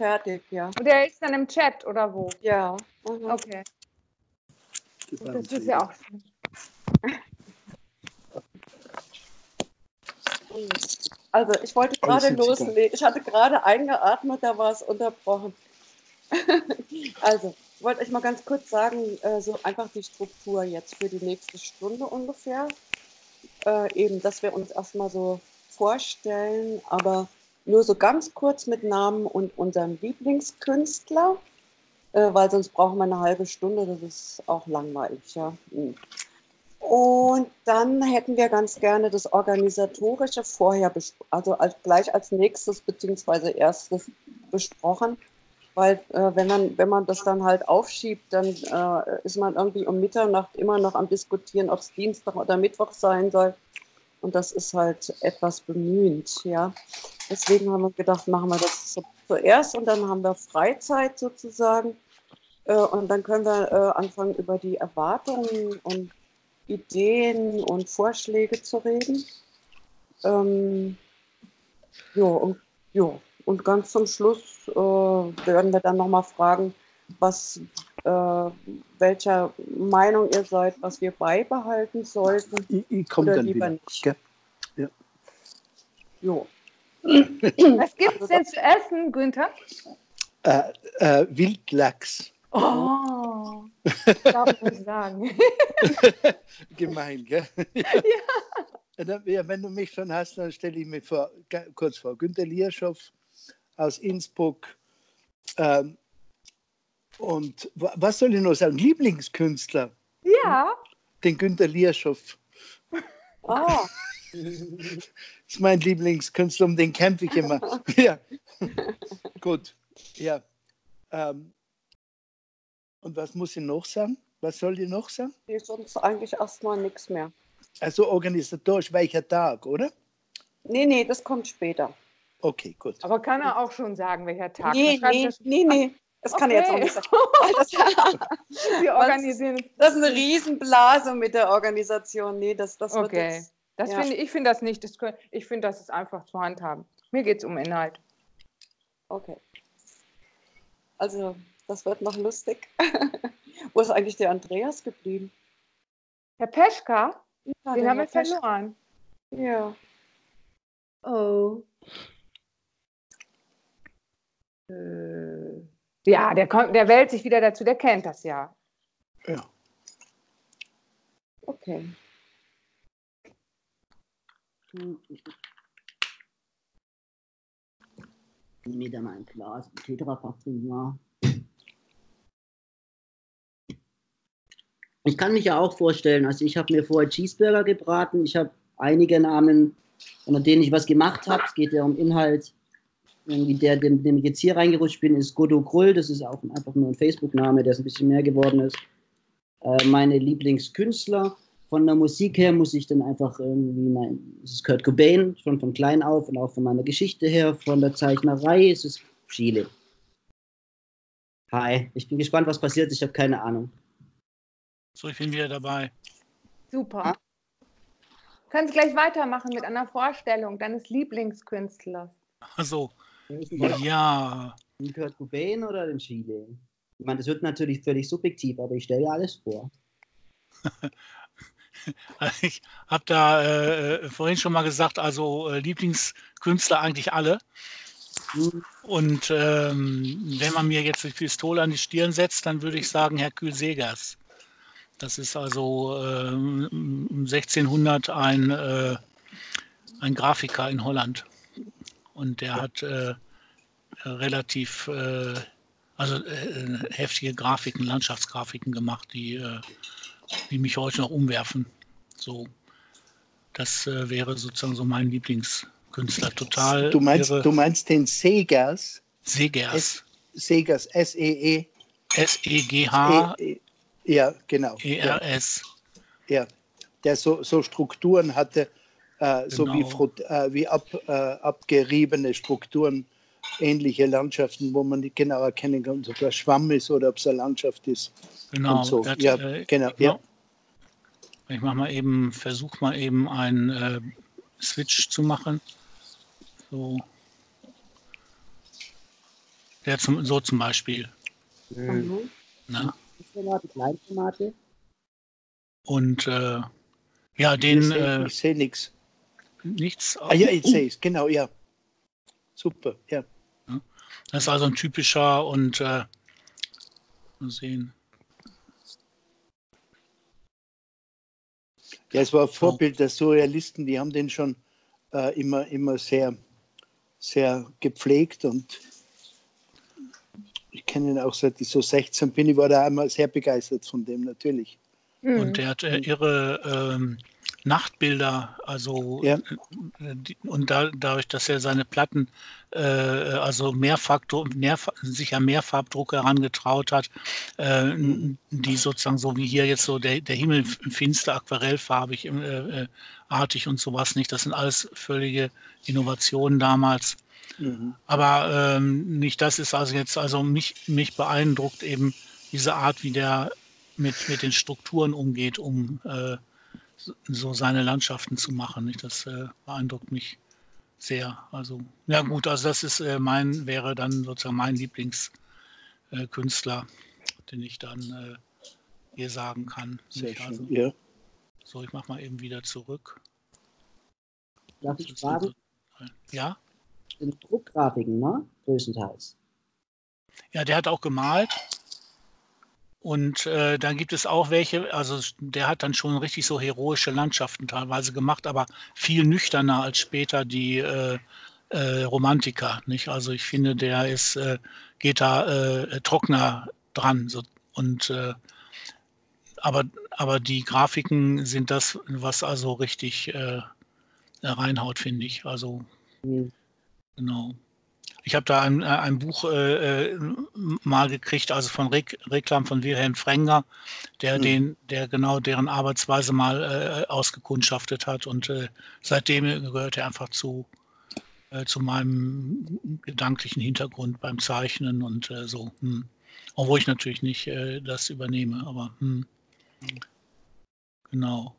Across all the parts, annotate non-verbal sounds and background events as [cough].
fertig, ja. Und der ist dann im Chat oder wo? Ja. Mhm. Okay. Das ist ja auch schön. [laughs] Also ich wollte gerade Sie da? loslegen. Ich hatte gerade eingeatmet, da war es unterbrochen. [laughs] also, ich wollte euch mal ganz kurz sagen, äh, so einfach die Struktur jetzt für die nächste Stunde ungefähr. Äh, eben, dass wir uns erstmal so vorstellen, aber nur so ganz kurz mit Namen und unserem Lieblingskünstler, äh, weil sonst brauchen wir eine halbe Stunde, das ist auch langweilig, ja. Hm. Und dann hätten wir ganz gerne das Organisatorische vorher, also als, gleich als nächstes beziehungsweise erstes besprochen. Weil äh, wenn, man, wenn man das dann halt aufschiebt, dann äh, ist man irgendwie um Mitternacht immer noch am Diskutieren, ob es Dienstag oder Mittwoch sein soll. Und das ist halt etwas bemühend, ja. Deswegen haben wir gedacht, machen wir das zu- zuerst und dann haben wir Freizeit sozusagen. Äh, und dann können wir äh, anfangen, über die Erwartungen und Ideen und Vorschläge zu reden. Ähm, ja, und, ja, und ganz zum Schluss äh, werden wir dann nochmal fragen, was, äh, welcher Meinung ihr seid, was wir beibehalten sollten. Ich, ich komme dann lieber wieder. nicht. Gell? Jo. Was gibt es denn zu essen, Günther? Äh, äh, Wildlachs. Oh, darf ich nicht sagen. [laughs] Gemein, gell? Ja. Ja, wenn du mich schon hast, dann stelle ich mir vor, kurz vor. Günter Lierschow aus Innsbruck. Ähm, und wa- was soll ich noch sagen? Lieblingskünstler, Ja, den Günter Lierschow. Ah, Das [laughs] ist mein Lieblingskünstler, um den kämpfe ich immer. [laughs] ja. Gut. Ja. Ähm, und was muss ich noch sagen? Was soll ich noch sagen? nee, sonst eigentlich erstmal nichts mehr. Also organisatorisch welcher Tag, oder? Nee, nee, das kommt später. Okay, gut. aber kann er auch schon sagen, welcher Tag? Nee, nee, das- nee, nee. Das kann er jetzt auch Okay. nicht sagen. Das, [laughs] Wir organisieren. das ist eine Riesenblase mit der Organisation. Nee, das, das wird Okay. jetzt, Das Ja. finde ich finde das nicht. Das können, ich finde, das ist einfach zu handhaben. Mir geht es um Inhalt. okay. Also, das wird noch lustig. [laughs] Wo ist eigentlich der Andreas geblieben? Herr Peschka, Ja, den haben wir verloren. Ja. Oh. Äh, ja, der, kommt, der wählt sich wieder dazu, der kennt das ja. Ja. Okay. Ich nehme da ein Glas Tetrapack ja. Ich kann mich ja auch vorstellen, also ich habe mir vorher Cheeseburger gebraten, ich habe einige Namen, unter denen ich was gemacht habe. Es geht ja um Inhalt. Irgendwie der, dem, dem ich jetzt hier reingerutscht bin, ist Godo Krull. Das ist auch einfach nur ein Facebook-Name, der ist ein bisschen mehr geworden ist. Äh, meine Lieblingskünstler. Von der Musik her muss ich dann einfach irgendwie mein, es ist Kurt Cobain, schon von klein auf und auch von meiner Geschichte her. Von der Zeichnerei ist es Chile. Hi, ich bin gespannt, was passiert. Ich habe keine Ahnung. So, ich bin wieder dabei. Super. Ah. Können Sie gleich weitermachen mit einer Vorstellung deines Lieblingskünstlers. Also, Den ja, Kurt Cobain oder den Chile? Ich meine, das wird natürlich völlig subjektiv, aber ich stelle alles vor. [laughs] [laughs] ich habe da äh, vorhin schon mal gesagt, also äh, Lieblingskünstler eigentlich alle. Und ähm, wenn man mir jetzt die Pistole an die Stirn setzt, dann würde ich sagen Hercule Segers. Das ist also ähm, um 1600 ein, äh, ein Grafiker in Holland. Und der hat äh, relativ äh, also, äh, heftige Grafiken, Landschaftsgrafiken gemacht, die, äh, die mich heute noch umwerfen. So, das äh, wäre sozusagen so mein Lieblingskünstler. Total Du meinst, du meinst den Segers, Segers. Segers, S-E-E. S-E-G-H-E-R-S. E- E- ja, genau. Ja, ja. Der so, so Strukturen hatte, äh, so wie, Genau. Äh, wie ab, äh, abgeriebene Strukturen, ähnliche Landschaften, wo man nicht genau erkennen kann, ob das Schwamm ist oder ob es eine Landschaft ist. Genau. und so. hat, Ja, äh, genau, ja. Ich mach mal eben, versuche mal eben einen äh, Switch zu machen. So. Der zum, so zum Beispiel. Tomate, Kleintomate. Und äh, ja, den ich sehe äh, nichts. nichts. Ah ja, ich sehe es, genau, ja. Super, ja. Das ist also ein typischer und äh, mal sehen. Ja, es war ein Vorbild der Surrealisten, die haben den schon äh, immer, immer sehr, sehr gepflegt und ich kenne ihn auch seit ich so 16 bin. Ich war da einmal sehr begeistert von dem, natürlich. Mhm. Und der hat äh, irre ähm, Nachtbilder, also Ja. äh, und da, dadurch, dass er seine Platten, äh, also Mehrfaktor, mehrf sich an Mehrfarbdruck herangetraut hat, äh, die sozusagen so wie hier jetzt so der, der Himmel finster, aquarellfarbig, äh, äh, artig und sowas nicht. Das sind alles völlige Innovationen damals. Mhm. Aber ähm, nicht das ist also jetzt, also mich, mich beeindruckt eben diese Art, wie der mit, mit den Strukturen umgeht, um äh, so- seine Landschaften zu machen. Nicht? Das äh, beeindruckt mich sehr. Also, ja gut, also das ist äh, mein, wäre dann sozusagen mein Lieblingskünstler, äh, den ich dann äh, hier sagen kann. Sehr Nicht? Also, schön. Ja. so, ich mache mal eben wieder zurück. Darf ich fragen? also- Ja? In Druckgrafiken, ne? Größtenteils. Ja, der hat auch gemalt. Und äh, dann gibt es auch welche, also der hat dann schon richtig so heroische Landschaften teilweise gemacht, aber viel nüchterner als später die äh, äh, Romantiker. Nicht? Also ich finde, der ist, äh, geht da äh, trockener dran. So, und äh, aber, aber die Grafiken sind das, was also richtig reinhaut, finde ich. Also Hm. Genau. Ich habe da ein, äh, ein Buch äh, äh, mal gekriegt, also von Rek Reklam von Wilhelm Frenger, der Mhm. den, der genau deren Arbeitsweise mal äh, ausgekundschaftet hat und äh, seitdem gehört er einfach zu, äh, zu meinem gedanklichen Hintergrund beim Zeichnen und so. Hm. Obwohl ich natürlich nicht das übernehme, aber hm. genau.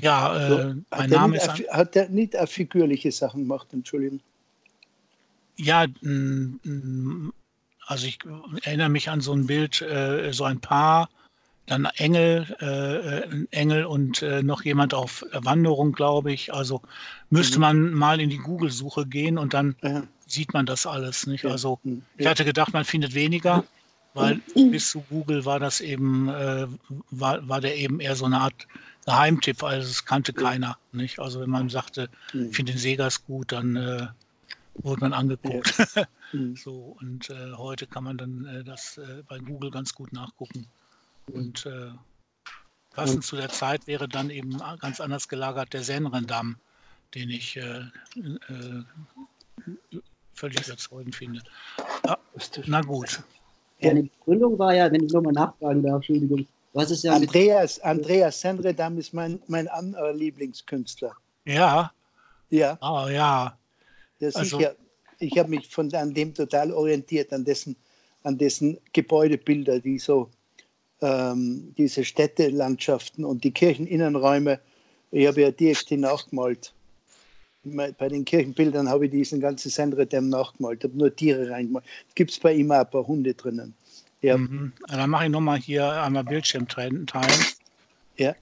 Ja, äh, So, mein Name nicht, ist. hat er nicht auch figürliche Sachen gemacht, Entschuldigung? Ja, mm, mm, also ich erinnere mich an so ein Bild, äh, so ein Paar, dann Engel, äh, äh, Engel und äh, noch jemand auf Wanderung, glaube ich. Also müsste Mhm. man mal in die Google-Suche gehen und dann Ja. sieht man das alles, nicht? Ja. Also Hm. ich hatte gedacht, man findet weniger, weil bis zu Google war das eben, äh, war, war der eben eher so eine Art Geheimtipp, also es kannte keiner, nicht? Also wenn man sagte, ich finde den Segas gut, dann wurde man angeguckt. [laughs] Hm. So, und äh, heute kann man dann äh, das äh, bei Google ganz gut nachgucken. Und äh, passend zu der Zeit wäre dann eben ganz anders gelagert der Senrendamm, den ich äh, äh, völlig überzeugend finde. Was das- Na gut. Deine Begründung war ja, wenn ich nochmal nachfragen darf, Entschuldigung, hast es ja mit Andreas, Andreas Senredam ist mein, mein anderer Lieblingskünstler. Ja, Ja, ah, ja. Ja Also- ich habe mich von an dem total orientiert, an dessen, an dessen Gebäudebilder, die so ähm, diese Städtelandschaften und die Kircheninnenräume. Ich habe ja direkt die nachgemalt. Bei den Kirchenbildern habe ich diesen ganzen Senredam nachgemalt, habe nur Tiere reingemalt. Gibt es bei ihm auch ein paar Hunde drinnen. Ja. Mhm. Dann mache ich nochmal hier einmal Bildschirm teilen. Ja.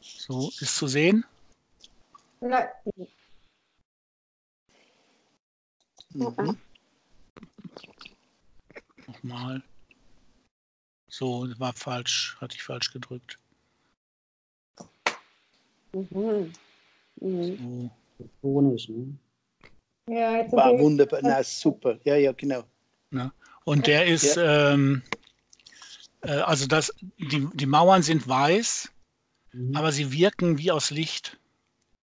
So, ist zu sehen? Nein. Mhm. Nochmal. So, das war falsch, hatte ich falsch gedrückt. Mhm. Mhm. So. Ne? Ja, jetzt War wunderbar, na super. Ja, ja, genau. Und der ist, ähm, äh, also das, die, die Mauern sind weiß, Mhm. aber sie wirken wie aus Licht.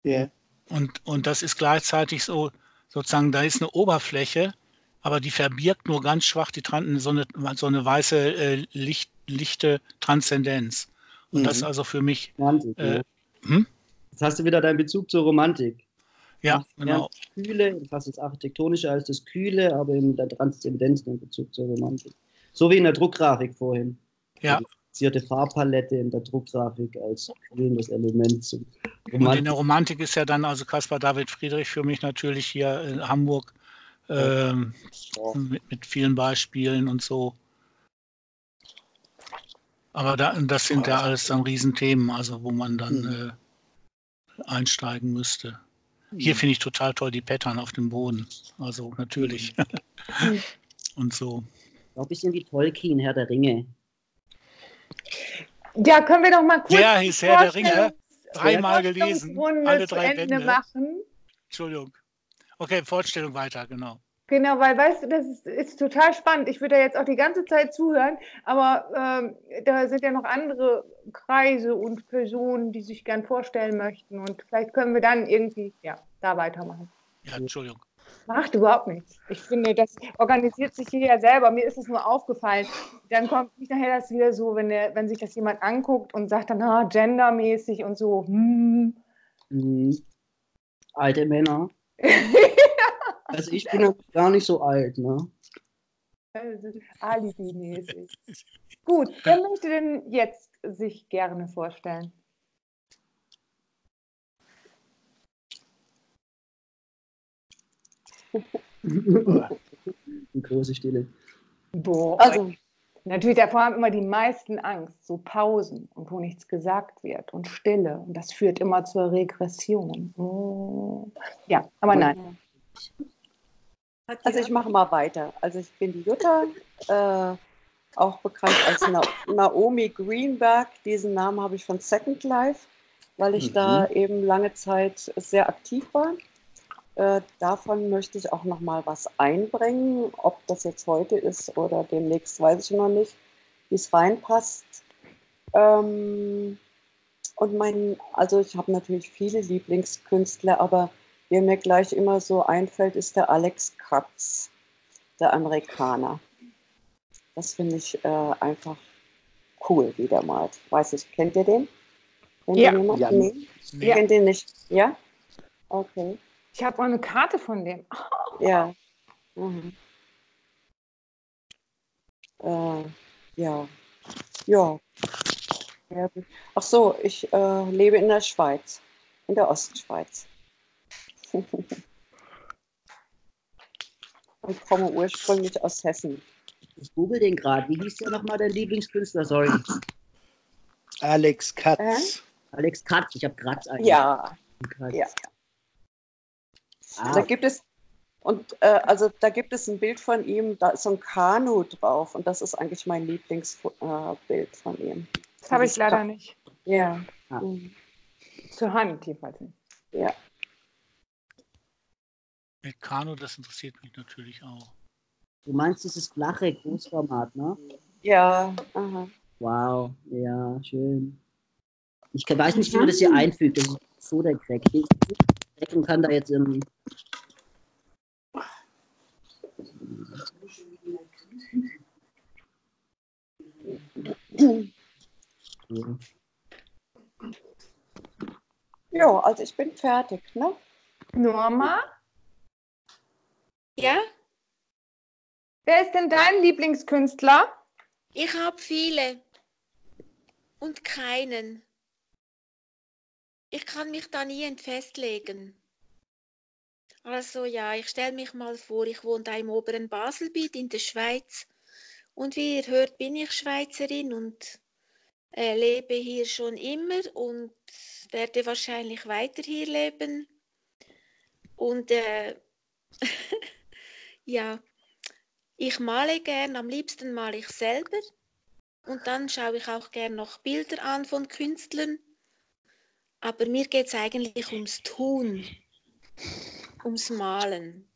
Ja. Und, und das ist gleichzeitig so, sozusagen, da ist eine Oberfläche, aber die verbirgt nur ganz schwach die so, eine, so eine weiße, äh, Licht, lichte Transzendenz. Und das ist Mhm. also für mich, Romantik, äh, hm? Jetzt hast du wieder deinen Bezug zur Romantik. ja, genau. Das Kühle, fast das Architektonische als das Kühle, aber in der Transzendenz in Bezug zur Romantik. So wie in der Druckgrafik vorhin. Ja. Die reduzierte Farbpalette in der Druckgrafik als kühlendes Element zum Und in Romantik. der Romantik ist ja dann also Caspar David Friedrich für mich natürlich hier in Hamburg ähm, mit, mit vielen Beispielen und so. Aber da, das sind ja alles dann Riesenthemen, also wo man dann Hm. äh, einsteigen müsste. Hier finde ich total toll die Pattern auf dem Boden. Also natürlich. [laughs] und so. Auch ein bisschen wie Tolkien, Herr der Ringe. Ja, können wir doch mal kurz die hieß Herr der Ringe, dreimal gelesen, alle drei Ende Bände. machen. Entschuldigung. Okay, Vorstellung weiter, genau. Genau, weil weißt du, das ist, ist total spannend. Ich würde da jetzt auch die ganze Zeit zuhören, aber ähm, da sind ja noch andere Kreise und Personen, die sich gern vorstellen möchten. Und vielleicht können wir dann irgendwie ja, da weitermachen. Ja, Entschuldigung. Macht überhaupt nichts. Ich finde, das organisiert sich hier ja selber. Mir ist es nur aufgefallen. Dann kommt nicht nachher das wieder so, wenn, der, wenn sich das jemand anguckt und sagt dann, ah, gendermäßig und so. Hm. Mhm. Alte Männer. [laughs] Also ich bin ja gar nicht so alt, ne? Also, Alibi-mäßig. Gut, wer möchte denn jetzt sich gerne vorstellen? [laughs] Die große Stille. Boah, Also, natürlich, davor haben immer die meisten Angst, so Pausen und wo nichts gesagt wird und Stille. Und das führt immer zur Regression. Oh. Ja, aber nein. also ich mache mal weiter. Also ich bin die Jutta, äh, auch bekannt als Na Naomi Greenberg. Diesen Namen habe ich von Second Life, weil ich Mhm. da eben lange Zeit sehr aktiv war. Äh, davon möchte ich auch noch mal was einbringen. Ob das jetzt heute ist oder demnächst, weiß ich noch nicht, wie es reinpasst. Ähm, und mein, also ich habe natürlich viele Lieblingskünstler, aber wer mir gleich immer so einfällt, ist der Alex Katz, der Amerikaner. Das finde ich äh, einfach cool, wie der malt. Weiß ich, kennt ihr den? Kennt Ja. ihr? Ja. Nee? Nee. Kennt ihr nicht? Ja? Okay. Ich habe auch eine Karte von dem. [laughs] Ja. Mhm. Äh, ja. Ja. Ach so, ich äh, lebe in der Schweiz, in der Ostschweiz. [laughs] Und komme ursprünglich aus Hessen. Ich google den gerade. Wie hieß der nochmal, dein Lieblingskünstler? Sorry. Alex Katz. Alex Katz. Ich habe Kratz eigentlich. Ja, Kratz. ja. Ah, Da gibt es und äh, also da gibt es ein Bild von ihm, da ist so ein Kanu drauf und das ist eigentlich mein Lieblingsbild äh, von ihm. Das habe ich leider nicht. Ja. Ah. Mhm. Zur Hand jedenfalls nicht. Ja. Mit Kano, das interessiert mich natürlich auch. du meinst dieses flache Großformat, ne? Ja. Aha. Wow. Ja, schön. Ich weiß nicht, wie man das hier einfügt. Das ist so der Crack. Und kann da jetzt im. Ja, also ich bin fertig, ne? Norma, Ja, wer ist denn dein Lieblingskünstler? ich habe viele und keinen. Ich kann mich da nie festlegen. Also ja, ich stelle mich mal vor, ich wohne da im oberen Baselbiet in der Schweiz und wie ihr hört, bin ich Schweizerin und äh, lebe hier schon immer und werde wahrscheinlich weiter hier leben. Und äh, [laughs] ja, ich male gern, am liebsten male ich selber. Und dann schaue ich auch gern noch Bilder an von Künstlern. Aber mir geht es eigentlich ums Tun, ums Malen.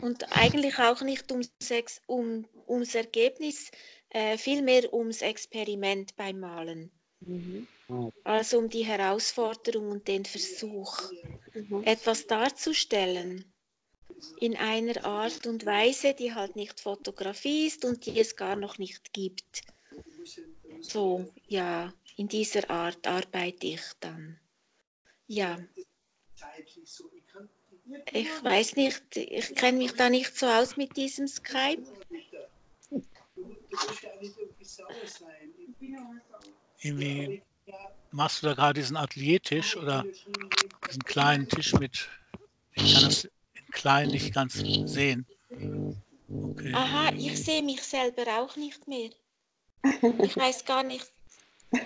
Und eigentlich auch nicht ums, Ex um, ums Ergebnis, äh, vielmehr ums Experiment beim Malen. Mhm. Also um die Herausforderung und den Versuch, Mhm. etwas darzustellen in einer Art und Weise, die halt nicht Fotografie ist und die es gar noch nicht gibt. So, ja, in dieser Art arbeite ich dann. Ja, ich weiß nicht, ich kenne mich da nicht so aus mit diesem Skype. Irgendwie machst du da gerade diesen Ateliertisch oder diesen kleinen Tisch mit, ich kann das in klein nicht ganz sehen. Okay. Aha, ich sehe mich selber auch nicht mehr. Ich weiß gar nicht.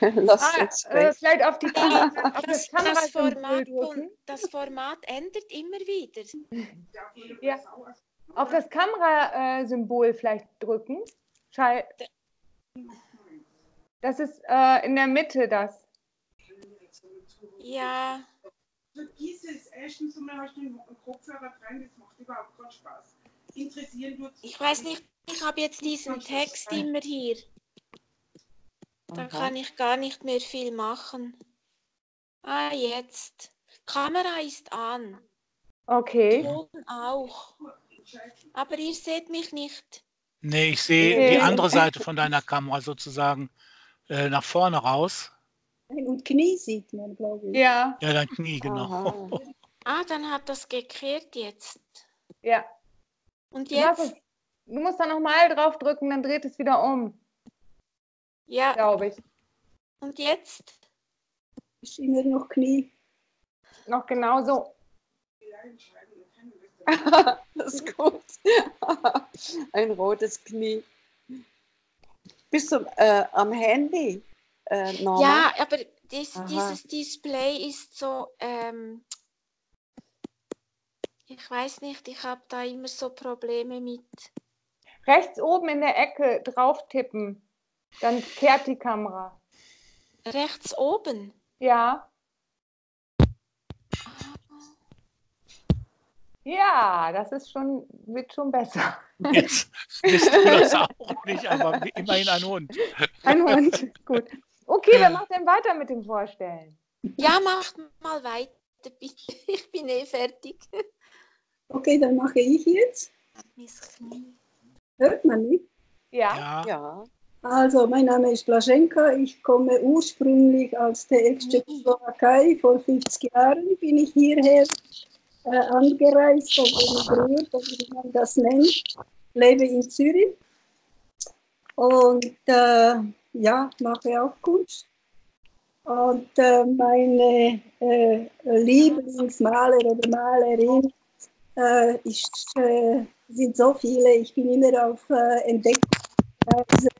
[laughs] Lass Ah, uns äh, vielleicht auf, die [laughs] Kamera, auf das Das, das, Format, und das Format ändert immer wieder. [laughs] Ja. Auf das Kamerasymbol vielleicht drücken. Schall. Das ist äh, in der Mitte das. Ja, Vergiss es. Erstens einmal hast du einen Kopfhörer dran, das macht überhaupt keinen Spaß. Interessieren tut ich weiß nicht, ich habe jetzt diesen Text immer hier. Da Aha. kann ich gar nicht mehr viel machen. Ah, jetzt. Kamera ist an. Okay. Ton auch. Aber ihr seht mich nicht. Nee, ich sehe Nee. die andere Seite von deiner Kamera sozusagen äh, nach vorne raus. Und Knie sieht man, glaube ich. Ja, Ja, dein Knie, genau. Aha. Ah, dann hat das gekehrt jetzt. ja. Und jetzt? es, du musst da nochmal drauf drücken, dann dreht es wieder um, Ja, glaube ich. und jetzt? Ist immer noch Knie. Noch genauso. [laughs] Das ist gut. [laughs] Ein rotes Knie. Bist du äh, am Handy, äh? Ja, aber dies, dieses Display ist so, ähm, ich weiß nicht, ich habe da immer so Probleme mit. Rechts oben in der Ecke drauf tippen. Dann kehrt die Kamera. Rechts oben. Ja. Ja, das ist schon, wird schon besser. Jetzt bist du das auch nicht, aber immerhin ein Hund. Ein Hund. Gut. Okay, wer macht denn weiter mit dem Vorstellen? Ja, macht mal weiter, bitte. Ich bin eh fertig. Okay, dann mache ich jetzt. Hört man mich? Ja. Ja, Ja. Also, mein Name ist Blaschenka. Ich komme ursprünglich aus der Ex-Tschechoslowakei. Vor 50 Jahren bin ich hierher äh, angereist oder emigriert, wie man das nennt. Lebe in Zürich. Und äh, ja, mache auch Kunst. Und äh, meine äh, Lieblingsmaler oder Malerin äh, ist, äh, sind so viele. Ich bin immer auf äh, Entdeckungsreise.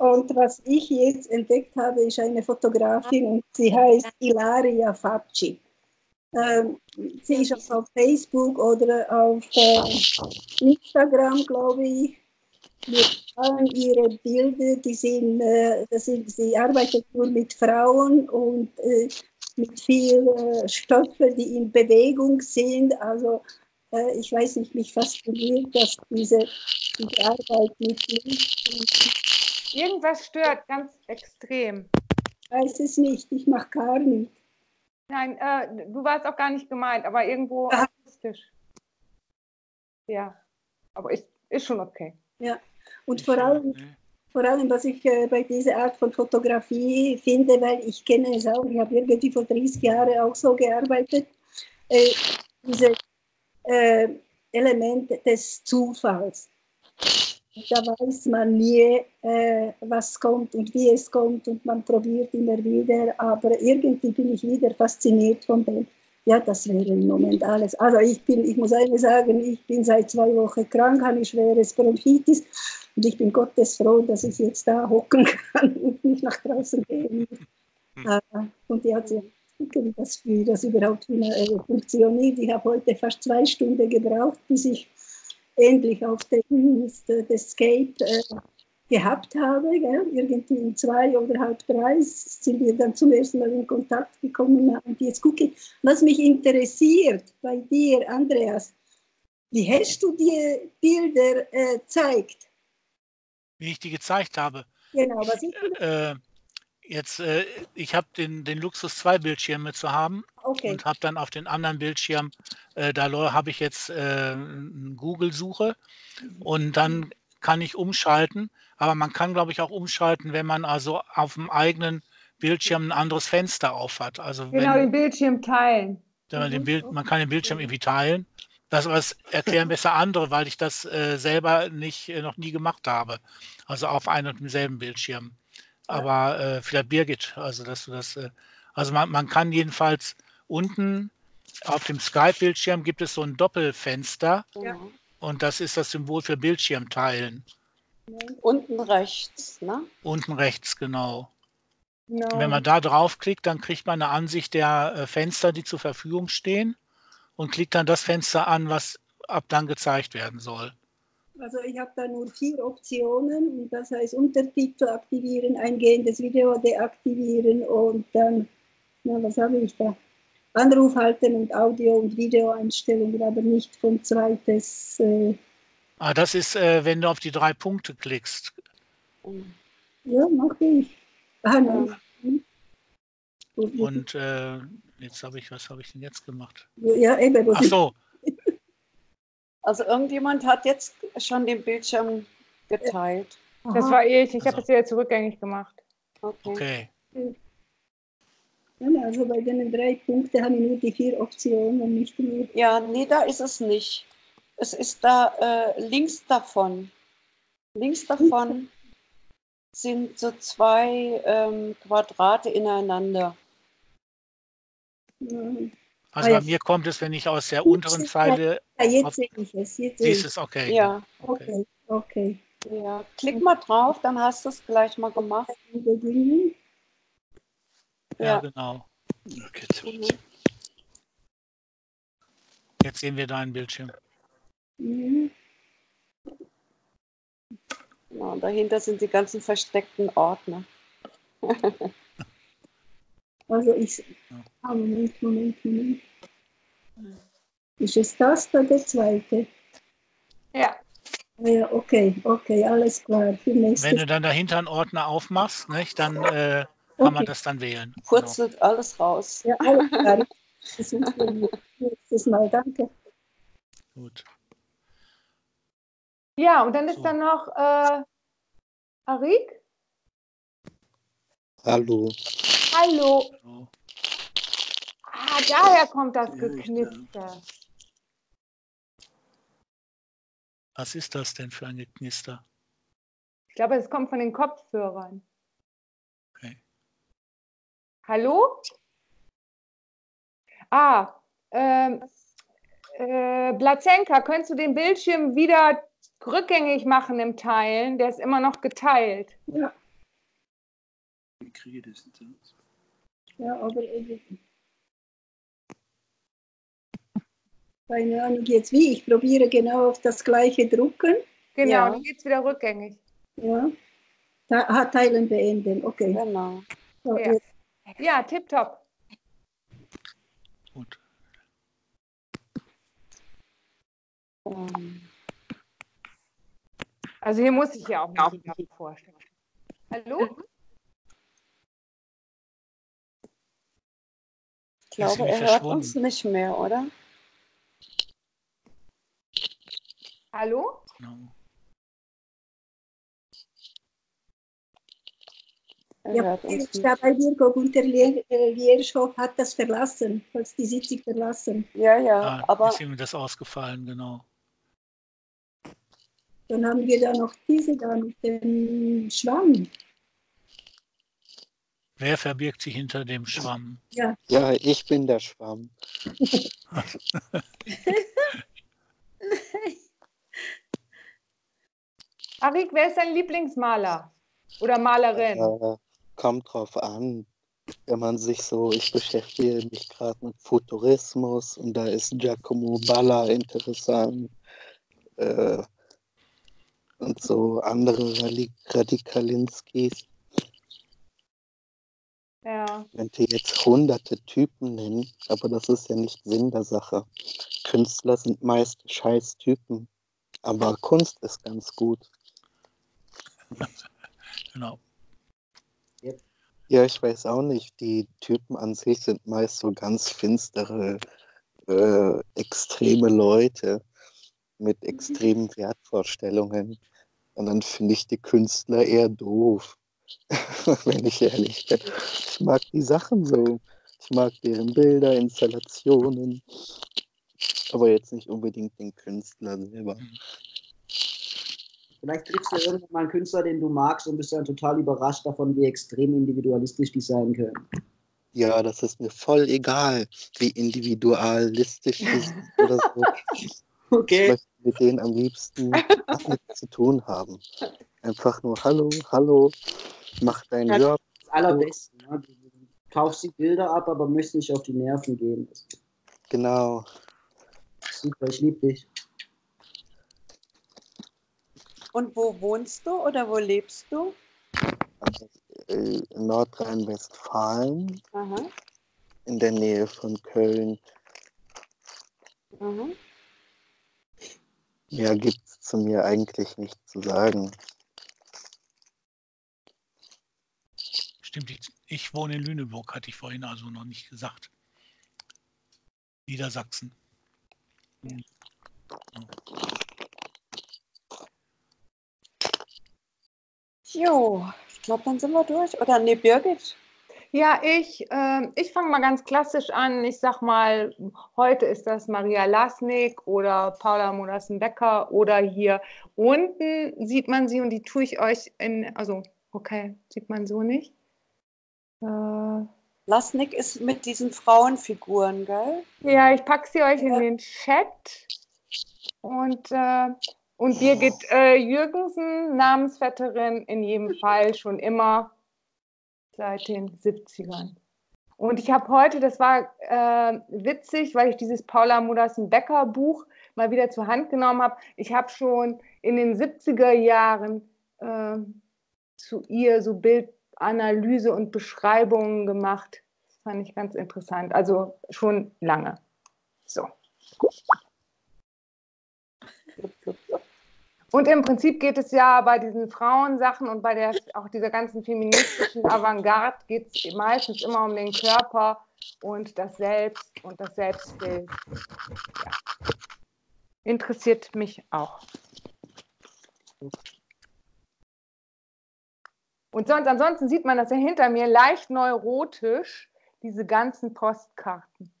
Und was ich jetzt entdeckt habe, ist eine Fotografin und sie heißt Ilaria Facci. Ähm, sie ist auf Facebook oder auf äh, Instagram, glaube ich. Mit allen ihre Bilder, die sind, äh, sind, sie arbeitet nur mit Frauen und äh, mit viel äh, Stoffen, die in Bewegung sind. Also äh, ich weiß nicht, mich fasziniert, dass diese, diese Arbeit mit Licht und Irgendwas stört ganz extrem. Ich weiß es nicht, ich mache gar nicht. Nein, äh, du warst auch gar nicht gemeint, aber irgendwo Ah. akustisch. Ja, aber ist, ist schon okay. Und vor allem, vor allem, was ich äh, bei dieser Art von Fotografie finde, weil ich kenne es auch, ich habe irgendwie vor 30 Jahren auch so gearbeitet, äh, diese äh, Elemente des Zufalls. Da weiß man nie, äh, was kommt und wie es kommt und man probiert immer wieder, aber irgendwie bin ich wieder fasziniert von dem. Ja, das wäre im Moment alles. Also ich bin, ich muss eines sagen, ich bin seit zwei Wochen krank, habe schweres Bronchitis und ich bin Gottes froh, dass ich jetzt da hocken kann [laughs] und nicht nach draußen gehen muss. Äh, und jetzt ja, gucken, wie das, wie das überhaupt äh, funktioniert. Ich habe heute fast zwei Stunden gebraucht, bis ich endlich auf den Escape äh, gehabt habe. Gell? Irgendwie um zwei oder halb drei sind wir dann zum ersten Mal in Kontakt gekommen. Und jetzt gucke ich, was mich interessiert bei dir, Andreas. Wie hast du die Bilder äh, zeigt? Wie ich die gezeigt habe. Genau, was ich, Äh, jetzt, äh, ich habe den, den Luxus, zwei Bildschirme zu haben okay, und habe dann auf den anderen Bildschirm, äh, da habe ich jetzt äh, eine Google-Suche und dann kann ich umschalten. Aber man kann, glaube ich, auch umschalten, wenn man also auf dem eigenen Bildschirm ein anderes Fenster auf hat. Also Genau, wenn, den Bildschirm teilen. wenn man, den Bild, man kann den Bildschirm irgendwie teilen. Das, das erklären besser andere, weil ich das äh, selber nicht, äh, noch nie gemacht habe. Also auf einem und demselben Bildschirm. Aber äh, vielleicht Birgit, also dass du das, äh, also man, man kann jedenfalls unten auf dem Skype-Bildschirm gibt es so ein Doppelfenster Genau. und das ist das Symbol für Bildschirm teilen. Unten rechts, ne? Unten rechts, genau. Genau. Wenn man da draufklickt, dann kriegt man eine Ansicht der äh, Fenster, die zur Verfügung stehen und klickt dann das Fenster an, was ab dann gezeigt werden soll. Also ich habe da nur vier Optionen und das heißt Untertitel aktivieren, eingehendes Video deaktivieren und dann, na, was habe ich da? Anruf halten und Audio- und Videoeinstellungen, aber nicht von zweites. Äh, Ah, das ist, äh, wenn du auf die drei Punkte klickst. ja, mache ich. Ah, nein. Und, äh, jetzt habe ich, was habe ich denn jetzt gemacht? ja, eben. Ach so, Also irgendjemand hat jetzt schon den Bildschirm geteilt. Das war ich. Ich habe Also. es wieder zurückgängig gemacht. Okay. okay. Ja, also bei den drei Punkten habe ich nur die vier Optionen und nicht mehr. Ja, nee, da ist es nicht. Es ist da äh, links davon. Links davon sind so zwei ähm, Quadrate ineinander. Ja, Also Ah, bei mir kommt es, wenn ich aus der unteren Zeile Ja, jetzt sehe ich es. Jetzt sehe siehst, ich. es okay. Ja, Okay, okay. ja. Klick mal drauf, dann hast du es gleich mal gemacht. Ja, Ja. genau. Okay. Mhm. Jetzt sehen wir deinen Bildschirm. Mhm. Ja, dahinter sind die ganzen versteckten Ordner. [laughs] Also ich. Ja. Ah, Moment, Moment, Moment. Ist es das oder der zweite? Ja. Ah Ja, okay, okay, alles klar. Wenn du dann dahinter einen Ordner aufmachst, nicht, dann äh, kann man das dann wählen. Genau. Purzelt alles raus. Ja, alles klar. [laughs] Das nächstes Mal. Danke. Gut. Ja, und dann ist So. dann noch äh, Arik. Hallo. Hallo. Ah, daher kommt das Ja, Geknister. Was ist das denn für ein Geknister? Ich glaube, es kommt von den Kopfhörern. Okay. Hallo? Ah, ähm, äh, Blazenka, könntest du den Bildschirm wieder rückgängig machen im Teilen? Der ist immer noch geteilt. Ja, Ich kriege das nicht aus. Ja, aber. Keine Ahnung jetzt wie. Ich probiere genau auf das gleiche drucken. Genau, Ja. dann geht es wieder rückgängig. Ja. Ah, teilen beenden. Okay. Genau. So, Ja. Ja, tipptopp. Gut. Also hier muss ich ja auch nicht vorstellen. Hallo? Glaube, er hört uns nicht mehr, oder? Hallo? Genau. Er Ja, hört uns nicht. da bei Virgo Gunter Lier- äh, Lierschow hat das verlassen, hat die Sitzung verlassen. Ja, ja, Ah, aber ist ihm das ausgefallen, genau. Dann haben wir da noch diese da mit dem Schwamm. Wer verbirgt sich hinter dem Schwamm? Ja, ich bin der Schwamm. [laughs] Arik, wer ist dein Lieblingsmaler? Oder Malerin? Äh, kommt drauf an. Wenn man sich so, ich beschäftige mich gerade mit Futurismus und da ist Giacomo Balla interessant. Äh, und so andere Radi- Radikalinskis. Ja. könnte jetzt hunderte Typen nennen, aber das ist ja nicht Sinn der Sache. Künstler sind meist scheiß Typen, aber Kunst ist ganz gut. [laughs] Genau. Ja, ich weiß auch nicht. Die Typen an sich sind meist so ganz finstere, äh, extreme Leute mit extremen Wertvorstellungen. Und dann finde ich die Künstler eher doof, [laughs] wenn ich ehrlich bin. Ich mag die Sachen so. Ich mag deren Bilder, Installationen, aber jetzt nicht unbedingt den Künstler selber. Vielleicht triffst du irgendwann mal einen Künstler, den du magst und bist dann total überrascht davon, wie extrem individualistisch die sein können. Ja, das ist mir voll egal, wie individualistisch ist oder so. [laughs] Okay. Ich möchte mit denen am liebsten [laughs] nichts zu tun haben. Einfach nur Hallo, hallo, mach deinen Ja, Job. Das Allerbeste. Ne? Du kaufst die Bilder ab, aber möchtest nicht auf die Nerven gehen. Genau. super, ich liebe dich. Und wo wohnst du oder wo lebst du? Also, äh, in Nordrhein-Westfalen, Aha. in der Nähe von Köln. Mhm. Ja, gibt es zu mir eigentlich nichts zu sagen. Stimmt, ich, ich wohne in Lüneburg, hatte ich vorhin also noch nicht gesagt. Niedersachsen. Jo, ich glaube, dann sind wir durch. Oder nee, Birgit? Ja, ich, ähm, ich fange mal ganz klassisch an. Ich sag mal, heute ist das Maria Lasnik oder Paula Monassen-Becker oder hier unten sieht man sie und die tue ich euch in, also, okay, sieht man so nicht. Äh, Lasnik ist mit diesen Frauenfiguren, gell? ja, ich packe sie euch in den Chat. Und, äh, und Birgit äh, Jürgensen, Namensvetterin in jedem Fall schon immer seit den 70ern. Und ich habe heute, das war äh, witzig, weil ich dieses Paula Modersen-Becker Buch mal wieder zur Hand genommen habe. Ich habe schon in den 70er Jahren äh, zu ihr so Bildanalyse und Beschreibungen gemacht. Das fand ich ganz interessant. Also schon lange. So. Und im Prinzip geht es ja bei diesen Frauensachen und bei der, auch dieser ganzen feministischen Avantgarde geht es meistens immer um den Körper und das Selbst und das Selbstbild. Ja. Interessiert mich auch. Und sonst, ansonsten sieht man das ja hinter mir leicht neurotisch, diese ganzen Postkarten.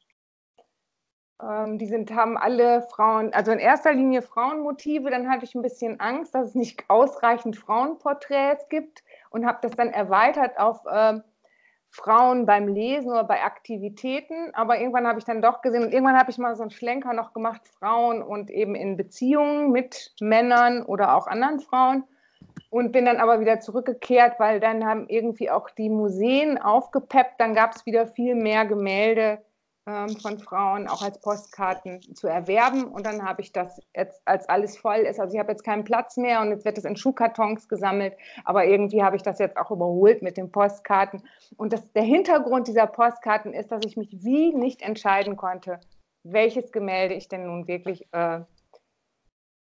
Ähm, die sind, haben alle Frauen, also in erster Linie Frauenmotive. Dann hatte ich ein bisschen Angst, dass es nicht ausreichend Frauenporträts gibt und habe das dann erweitert auf ähm, Frauen beim Lesen oder bei Aktivitäten. Aber irgendwann habe ich dann doch gesehen und irgendwann habe ich mal so einen Schlenker noch gemacht, Frauen und eben in Beziehungen mit Männern oder auch anderen Frauen. Und bin dann aber wieder zurückgekehrt, weil dann haben irgendwie auch die Museen aufgepeppt. Dann gab es wieder viel mehr Gemälde ähm, von Frauen auch als Postkarten zu erwerben. Und dann habe ich das jetzt, als alles voll ist, also ich habe jetzt keinen Platz mehr und jetzt wird es in Schuhkartons gesammelt, aber irgendwie habe ich das jetzt auch überholt mit den Postkarten. Und das, der Hintergrund dieser Postkarten ist, dass ich mich wie nicht entscheiden konnte, welches Gemälde ich denn nun wirklich äh,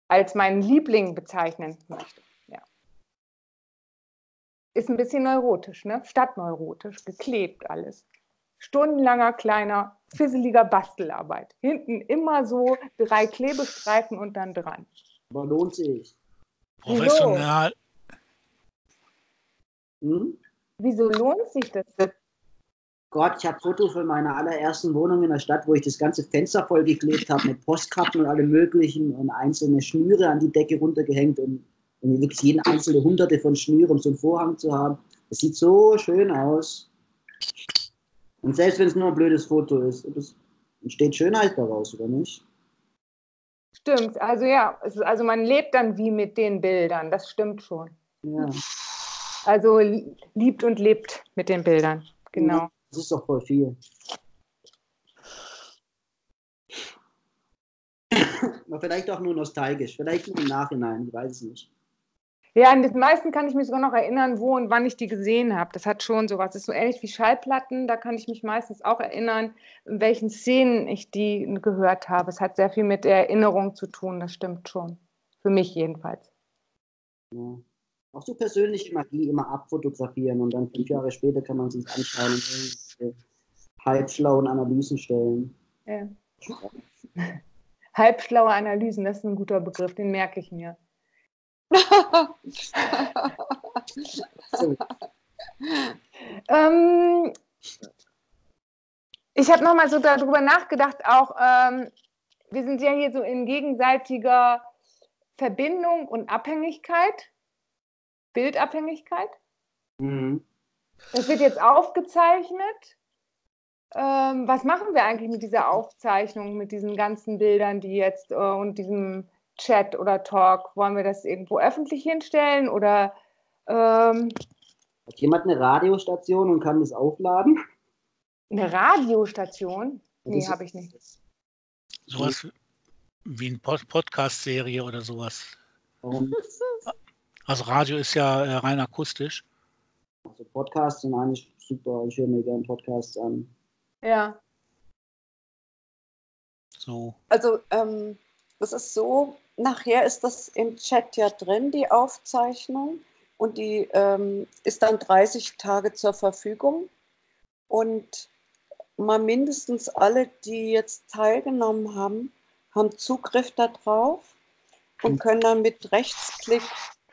als meinen Liebling bezeichnen möchte. Ist ein bisschen neurotisch, ne? Stadtneurotisch, geklebt alles stundenlanger kleiner, fisseliger Bastelarbeit. Hinten immer so drei Klebestreifen und dann dran. Aber lohnt sich. Professional. Hm? Wieso lohnt sich das? Gott, ich habe Fotos von meiner allerersten Wohnung in der Stadt, wo ich das ganze Fenster vollgeklebt habe mit Postkarten und allem möglichen und einzelne Schnüre an die Decke runtergehängt und, und wirklich jeden einzelne hunderte von Schnüren, um so einen Vorhang zu haben. Das sieht so schön aus. Und selbst wenn es nur ein blödes Foto ist, es entsteht Schönheit daraus, oder nicht? Stimmt, also ja, ist, also man lebt dann wie mit den Bildern, das stimmt schon. Ja. Also liebt und lebt mit den Bildern, genau. Das ist doch voll viel. [coughs] Aber vielleicht auch nur nostalgisch, vielleicht nur im Nachhinein, ich weiß es nicht. Ja, an den meisten kann ich mich sogar noch erinnern, wo und wann ich die gesehen habe. Das hat schon sowas. Das ist so ähnlich wie Schallplatten. Da kann ich mich meistens auch erinnern, in welchen Szenen ich die gehört habe. Es hat sehr viel mit der Erinnerung zu tun, das stimmt schon. Für mich jedenfalls. Ja. Auch so persönliche Magie immer abfotografieren und dann fünf Jahre später kann man sich anschauen und irgendwelche halbschlauen Analysen stellen. Ja. [laughs] Halbschlaue Analysen, das ist ein guter Begriff, den merke ich mir. Ähm, ich habe nochmal so darüber nachgedacht, auch ähm, wir sind ja hier so in gegenseitiger Verbindung und Abhängigkeit, Bildabhängigkeit. Mhm. Das wird jetzt aufgezeichnet ähm, was machen wir eigentlich mit dieser Aufzeichnung, mit diesen ganzen Bildern, die jetzt äh, und diesem Chat oder Talk? Wollen wir das irgendwo öffentlich hinstellen oder ähm, hat jemand eine Radiostation und kann das aufladen? Eine Radiostation? Nee, habe ich nicht. Sowas wie eine Pod Podcast-Serie oder sowas. Warum? Also Radio ist ja äh, rein akustisch. Also Podcasts sind eigentlich super. Ich höre mir gerne Podcasts an. Ja. So. Also ähm, es ist so, nachher ist das im Chat ja drin, die Aufzeichnung. Und die ähm, ist dann 30 Tage zur Verfügung. Und mal mindestens alle, die jetzt teilgenommen haben, haben Zugriff darauf und können dann mit Rechtsklick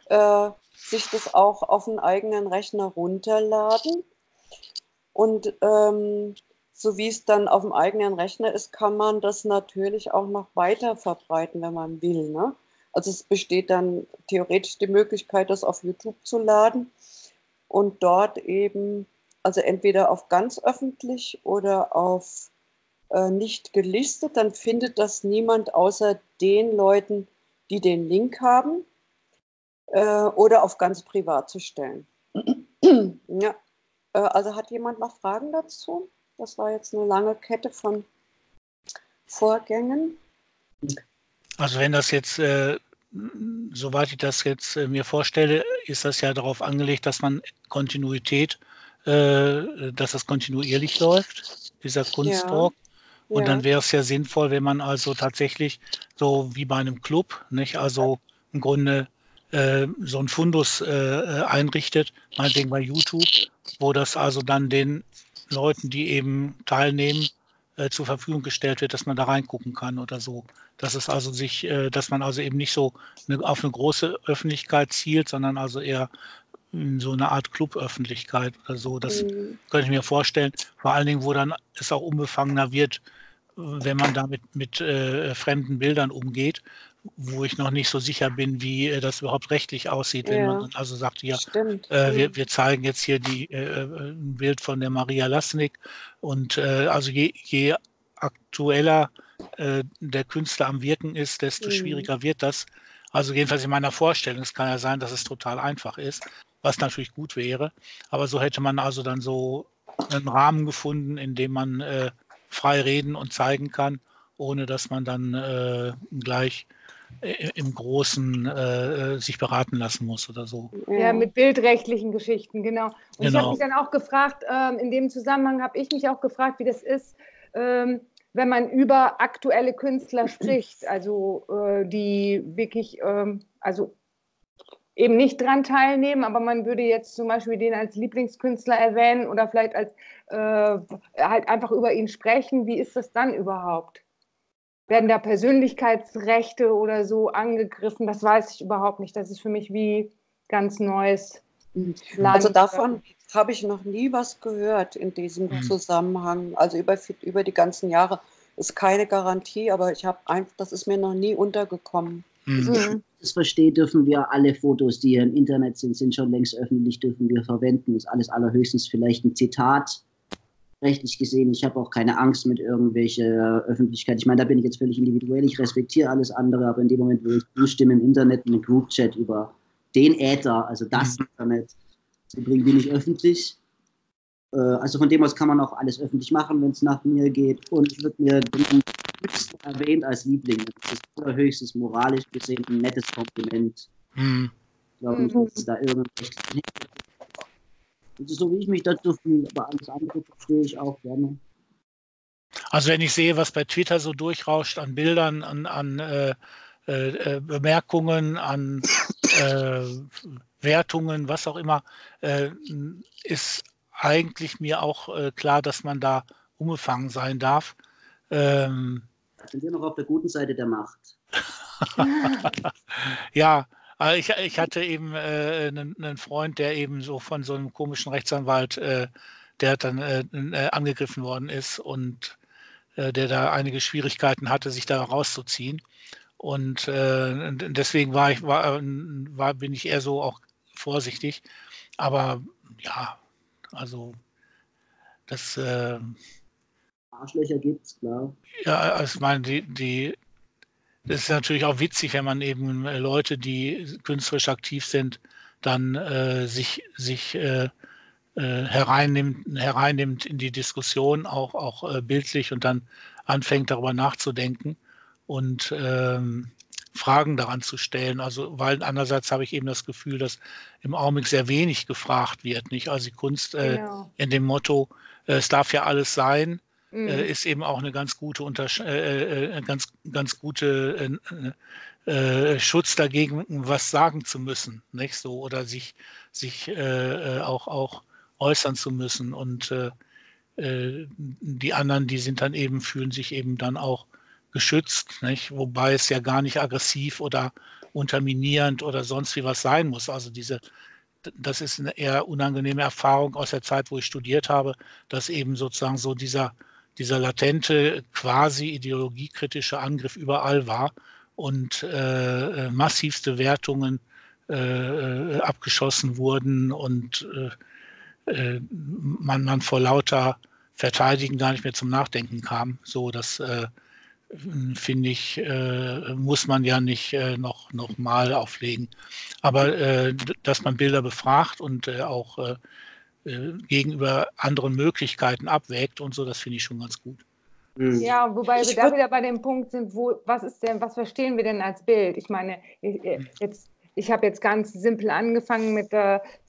äh, sich das auch auf den eigenen Rechner runterladen. Und ähm, so wie es dann auf dem eigenen Rechner ist, kann man das natürlich auch noch weiter verbreiten, wenn man will. Ne? Also es besteht dann theoretisch die Möglichkeit, das auf YouTube zu laden und dort eben, also entweder auf ganz öffentlich oder auf äh, nicht gelistet, dann findet das niemand außer den Leuten, die den Link haben äh, oder auf ganz privat zu stellen. [clears throat] ja. Äh, also hat jemand noch Fragen dazu? Das war jetzt eine lange Kette von Vorgängen. Also wenn das jetzt, äh, soweit ich das jetzt äh, mir vorstelle, ist das ja darauf angelegt, dass man Kontinuität, äh, dass das kontinuierlich läuft, dieser Kunsttalk. Ja. Und ja. dann wäre es ja sinnvoll, wenn man also tatsächlich so wie bei einem Club, nicht, also im Grunde äh, so ein Fundus äh, äh, einrichtet, meinetwegen bei YouTube, wo das also dann den Leuten, die eben teilnehmen, äh, zur Verfügung gestellt wird, dass man da reingucken kann oder so. Dass es also sich, äh, dass man also eben nicht so eine, auf eine große Öffentlichkeit zielt, sondern also eher in so eine Art Cluböffentlichkeit oder so. Das mhm. könnte ich mir vorstellen. Vor allen Dingen, wo dann es auch unbefangener wird, wenn man da mit, mit äh, fremden Bildern umgeht, wo ich noch nicht so sicher bin, wie äh, das überhaupt rechtlich aussieht, wenn ja. man also sagt, ja, äh, wir, wir, zeigen jetzt hier die, äh, äh, ein Bild von der Maria Lasnik und äh, also je, je aktueller der Künstler am Wirken ist, desto mhm. schwieriger wird das. Also jedenfalls in meiner Vorstellung. Es kann ja sein, dass es total einfach ist, was natürlich gut wäre. Aber so hätte man also dann so einen Rahmen gefunden, in dem man frei reden und zeigen kann, ohne dass man dann äh, gleich im Großen äh, sich beraten lassen muss oder so. Ja, mit bildrechtlichen Geschichten, genau. Und genau. ich habe mich dann auch gefragt, ähm, in dem Zusammenhang habe ich mich auch gefragt, wie das ist, ähm, wenn man über aktuelle Künstler spricht, [clears throat] also äh, die wirklich, ähm, also eben nicht dran teilnehmen, aber man würde jetzt zum Beispiel den als Lieblingskünstler erwähnen oder vielleicht als äh, halt einfach über ihn sprechen. Wie ist das dann überhaupt? Werden da Persönlichkeitsrechte oder so angegriffen? Das weiß ich überhaupt nicht. Das ist für mich wie ganz neues Land. Also davon habe ich noch nie was gehört in diesem mhm. Zusammenhang. Also über, über die ganzen Jahre ist keine Garantie, aber ich habe einfach, das ist mir noch nie untergekommen. Mhm. mhm. Das verstehe, dürfen wir alle Fotos, die hier im Internet sind, sind schon längst öffentlich, dürfen wir verwenden. Das ist alles allerhöchstens vielleicht ein Zitat. Rechtlich gesehen, ich habe auch keine Angst mit irgendwelcher Öffentlichkeit. Ich meine, da bin ich jetzt völlig individuell. Ich respektiere alles andere, aber in dem Moment, wo ich zustimme im Internet, einen Groupchat über den Äther, also das mhm. Internet, zu bringen, bin ich öffentlich. Äh, also von dem aus kann man auch alles öffentlich machen, wenn es nach mir geht. Und ich würde mir den höchsten erwähnt als Liebling. Das ist allerhöchstes moralisch gesehen ein nettes Kompliment. Hm. Ich glaube nicht, dass es da irgendwas Das ist so, wie ich mich dazu fühle, aber alles andere verstehe ich auch gerne. Also wenn ich sehe, was bei Twitter so durchrauscht an Bildern, an, an äh, äh, Bemerkungen, an äh, Wertungen, was auch immer, äh, ist eigentlich mir auch äh, klar, dass man da umgefangen sein darf. Ähm, sind wir noch auf der guten Seite der Macht. [laughs] [laughs] ja, ich, ich hatte eben äh, einen, einen, Freund, der eben so von so einem komischen Rechtsanwalt, äh, der dann äh, äh angegriffen worden ist und äh, der da einige Schwierigkeiten hatte, sich da rauszuziehen. Und äh, deswegen war ich, war, war, bin ich eher so auch vorsichtig. Aber ja, also das Arschlöcher gibt es, klar. Ja, also ich meine, die, die, das ist natürlich auch witzig, wenn man eben äh, Leute, die künstlerisch aktiv sind, dann äh, sich, sich äh, äh, hereinnimmt, hereinnimmt in die Diskussion, auch, auch äh, bildlich und dann anfängt darüber nachzudenken und ähm, Fragen daran zu stellen. Also, weil andererseits habe ich eben das Gefühl, dass im Augenblick sehr wenig gefragt wird. Nicht? Also die Kunst äh, genau. in dem Motto, äh, es darf ja alles sein, mhm. äh, ist eben auch eine ganz gute Untersch äh, äh, ganz, ganz gute Schutz dagegen, was sagen zu müssen, nicht so oder sich, sich auch, auch äußern zu müssen. Und die anderen, die sind dann eben, fühlen sich eben dann auch geschützt, nicht? wobei es ja gar nicht aggressiv oder unterminierend oder sonst wie was sein muss. Also diese, das ist eine eher unangenehme Erfahrung aus der Zeit, wo ich studiert habe, dass eben sozusagen so dieser, dieser latente, quasi ideologiekritische Angriff überall war und äh, massivste Wertungen äh, abgeschossen wurden und äh, äh man, man vor lauter Verteidigen gar nicht mehr zum Nachdenken kam. So, dass äh, finde ich, äh, muss man ja nicht äh, noch, noch mal auflegen. Aber äh, dass man Bilder befragt und äh, auch äh, äh, gegenüber anderen Möglichkeiten abwägt und so, das finde ich schon ganz gut. Mhm. Ja, wobei wir da wieder bei dem Punkt sind, wo, was ist denn, was verstehen wir denn als Bild? Ich meine, ich, jetzt, ich habe jetzt ganz simpel angefangen mit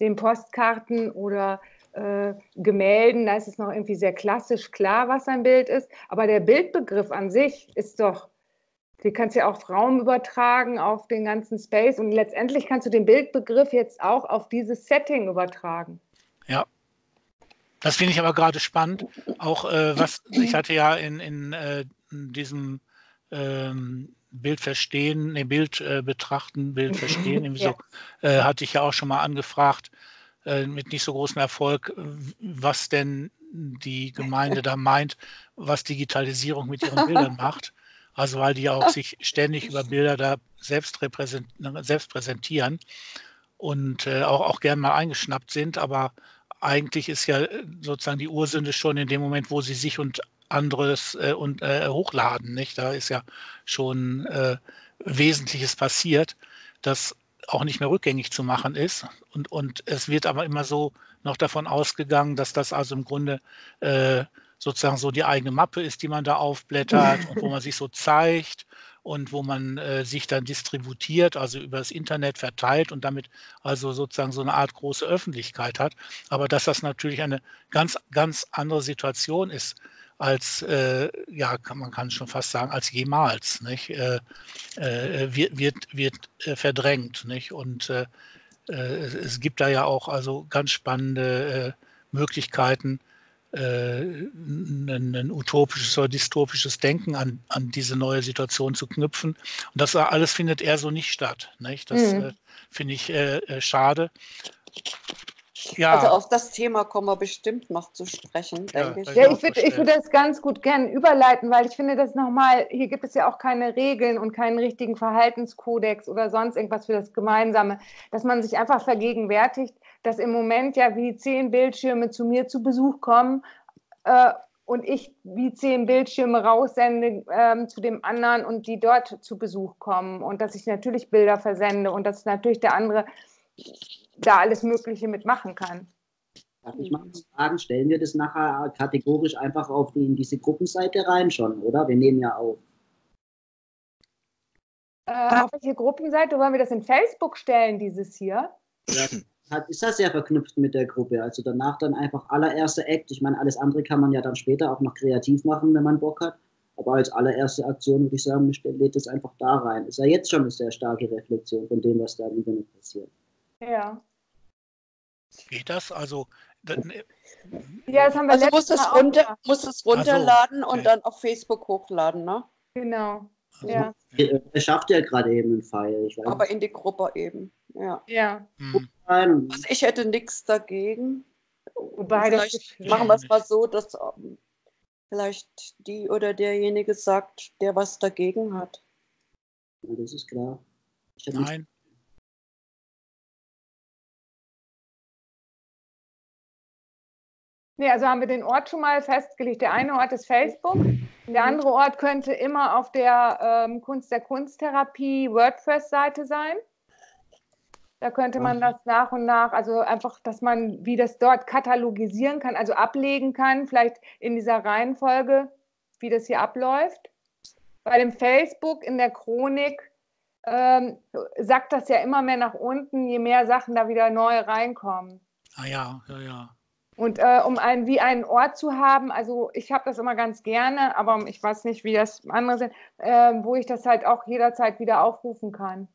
den Postkarten oder äh, Gemälden, da ist es noch irgendwie sehr klassisch klar, was ein Bild ist. Aber der Bildbegriff an sich ist doch, du kannst ja auch Raum übertragen auf den ganzen Space und letztendlich kannst du den Bildbegriff jetzt auch auf dieses Setting übertragen. Ja. Das finde ich aber gerade spannend. Auch äh, was, ich hatte ja in, in, äh, in diesem ähm, Bild verstehen, nee, Bild äh, betrachten, Bild verstehen, [laughs] ja. so, äh, hatte ich ja auch schon mal angefragt, äh, mit nicht so großem Erfolg, was denn die Gemeinde da meint, was Digitalisierung mit ihren Bildern [laughs] macht. Also weil die auch sich ständig über Bilder da selbst, selbst präsentieren und äh, auch, auch gern mal eingeschnappt sind. Aber eigentlich ist ja äh, sozusagen die Ursünde schon in dem Moment, wo sie sich und anderes äh, und, äh, hochladen. Nicht? Da ist ja schon äh, Wesentliches passiert. Das auch nicht mehr rückgängig zu machen ist. Und, und es wird aber immer so noch davon ausgegangen, dass das also im Grunde äh, sozusagen so die eigene Mappe ist, die man da aufblättert [laughs] und wo man sich so zeigt und wo man äh, sich dann distributiert, also über das Internet verteilt und damit also sozusagen so eine Art große Öffentlichkeit hat. Aber dass das natürlich eine ganz, ganz andere Situation ist, als, äh, ja, kann, man kann schon fast sagen, als jemals, nicht? Äh, äh, wird, wird, wird äh, verdrängt, nicht? Und äh, es gibt da ja auch also ganz spannende Möglichkeiten, ein, ein, utopisches oder dystopisches Denken an, an diese neue Situation zu knüpfen. Und das alles findet eher so nicht statt. Nicht? Das mhm. finde ich schade. Ja. Also auf das Thema kommen wir bestimmt noch zu sprechen, ja, denke ich. Ja, ich würde würd das ganz gut gern überleiten, weil ich finde das nochmal, hier gibt es ja auch keine Regeln und keinen richtigen Verhaltenskodex oder sonst irgendwas für das Gemeinsame, dass man sich einfach vergegenwärtigt, dass im Moment ja wie zehn Bildschirme zu mir zu Besuch kommen äh, und ich wie zehn Bildschirme raussende äh, zu dem anderen und die dort zu Besuch kommen und dass ich natürlich Bilder versende und dass natürlich der andere da alles Mögliche mitmachen kann. Darf ich mal fragen, stellen wir das nachher kategorisch einfach auf die, in diese Gruppenseite rein schon, oder? Wir nehmen ja auf. Äh, auf welche Gruppenseite wollen wir das in Facebook stellen, dieses hier? [clears throat] Ja, hat, ist das sehr verknüpft mit der Gruppe. Also danach dann einfach allererste Act. Ich meine, alles andere kann man ja dann später auch noch kreativ machen, wenn man Bock hat. Aber als allererste Aktion würde ich sagen, lädt es einfach da rein. Ist ja jetzt schon eine sehr starke Reflexion von dem, was da im Internet passiert. Ja. Geht das? Also. Ne, ja, das haben wir also muss es, runter, muss es runterladen so, okay. und dann auf Facebook hochladen, ne? Genau. Also, ja. Er schafft ja gerade eben einen Pfeil. Aber in die Gruppe eben. Ja. ja. Hm. Also ich hätte nichts dagegen. Wobei vielleicht machen wir es mal so, dass um, ähm, vielleicht die oder derjenige sagt, der was dagegen hat. Ja, das ist klar. Nein. Nee, also haben wir den Ort schon mal festgelegt. Der eine Ort ist Facebook, der andere Ort könnte immer auf der ähm, Kunst der Kunsttherapie WordPress-Seite sein. Da könnte man das nach und nach, also einfach, dass man, wie das dort katalogisieren kann, also ablegen kann, vielleicht in dieser Reihenfolge, wie das hier abläuft. Bei dem Facebook in der Chronik ähm, sackt das ja immer mehr nach unten, je mehr Sachen da wieder neu reinkommen. Ah ja, ja, ja. Und äh, um einen, wie einen Ort zu haben, also ich habe das immer ganz gerne, aber ich weiß nicht, wie das andere sind, äh, wo ich das halt auch jederzeit wieder aufrufen kann.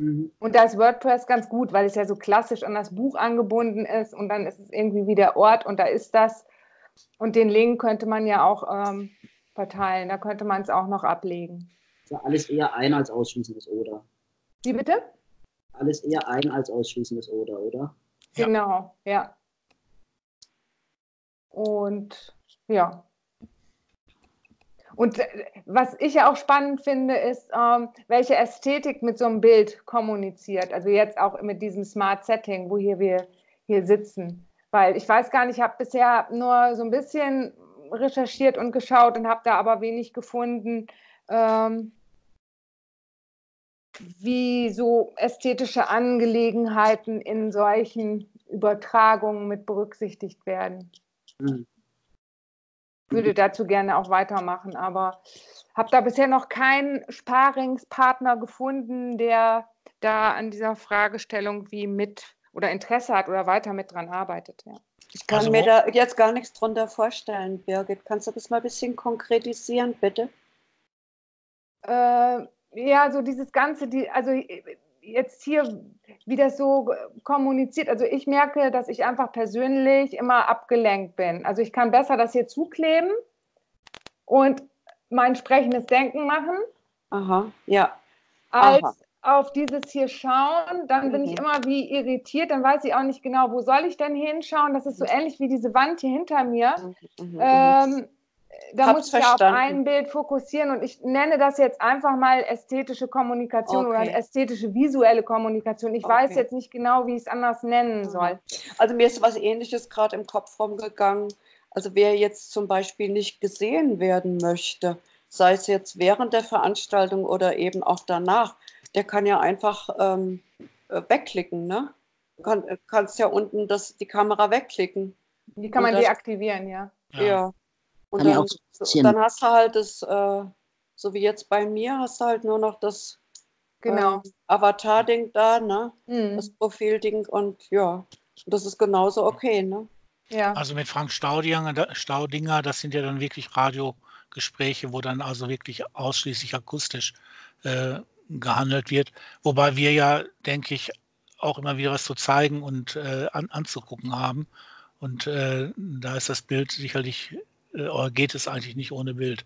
Mhm. Und da ist WordPress ganz gut, weil es ja so klassisch an das Buch angebunden ist und dann ist es irgendwie wie der Ort und da ist das. Und den Link könnte man ja auch ähm, verteilen, da könnte man es auch noch ablegen. Also alles eher ein als ausschließendes Oder. Wie bitte? Alles eher ein als ausschließendes Oder, oder? Genau, ja. Und ja. Und äh, was ich ja auch spannend finde, ist, ähm, welche Ästhetik mit so einem Bild kommuniziert. Also jetzt auch mit diesem Smart Setting, wo hier wir hier sitzen. Weil ich weiß gar nicht, ich habe bisher nur so ein bisschen recherchiert und geschaut und habe da aber wenig gefunden, ähm, wie so ästhetische Angelegenheiten in solchen Übertragungen mit berücksichtigt werden. Mhm. Würde dazu gerne auch weitermachen, aber habe da bisher noch keinen Sparingspartner gefunden, der da an dieser Fragestellung wie mit oder Interesse hat oder weiter mit dran arbeitet. Ja. Ich kann also, mir da jetzt gar nichts drunter vorstellen, Birgit. Kannst du das mal ein bisschen konkretisieren, bitte? Äh, ja, so dieses Ganze, die, also jetzt hier, wie das so kommuniziert, also ich merke, dass ich einfach persönlich immer abgelenkt bin. Also ich kann besser das hier zukleben und mein sprechendes Denken machen. Aha, ja. Als Aha. auf dieses hier schauen, dann bin mhm. ich immer wie irritiert, dann weiß ich auch nicht genau, wo soll ich denn hinschauen. Das ist so mhm. ähnlich wie diese Wand hier hinter mir. Mhm. mhm, mhm. Ähm, da Hab's muss ich ja auf ein Bild fokussieren und ich nenne das jetzt einfach mal ästhetische Kommunikation okay. oder ästhetische visuelle Kommunikation. Ich okay. weiß jetzt nicht genau, wie ich es anders nennen mhm. soll. Also mir ist was Ähnliches gerade im Kopf rumgegangen. Also wer jetzt zum Beispiel nicht gesehen werden möchte, sei es jetzt während der Veranstaltung oder eben auch danach, der kann ja einfach ähm, äh, wegklicken, ne? Du kann, äh, kannst ja unten das, die Kamera wegklicken. Die kann man das, deaktivieren, ja. Ja. ja. Und dann, dann, hast du halt das, äh, so wie jetzt bei mir, hast du halt nur noch das genau. äh, Avatar-Ding da, ne? Mhm. Das Profil-Ding und ja, das ist genauso okay, ne? Ja. Also mit Frank Staudinger, Staudinger, das sind ja dann wirklich Radiogespräche, wo dann also wirklich ausschließlich akustisch äh, gehandelt wird. Wobei wir ja, denke ich, auch immer wieder was zu zeigen und äh, an, anzugucken haben. Und äh, da ist das Bild sicherlich äh, oder geht es eigentlich nicht ohne Bild?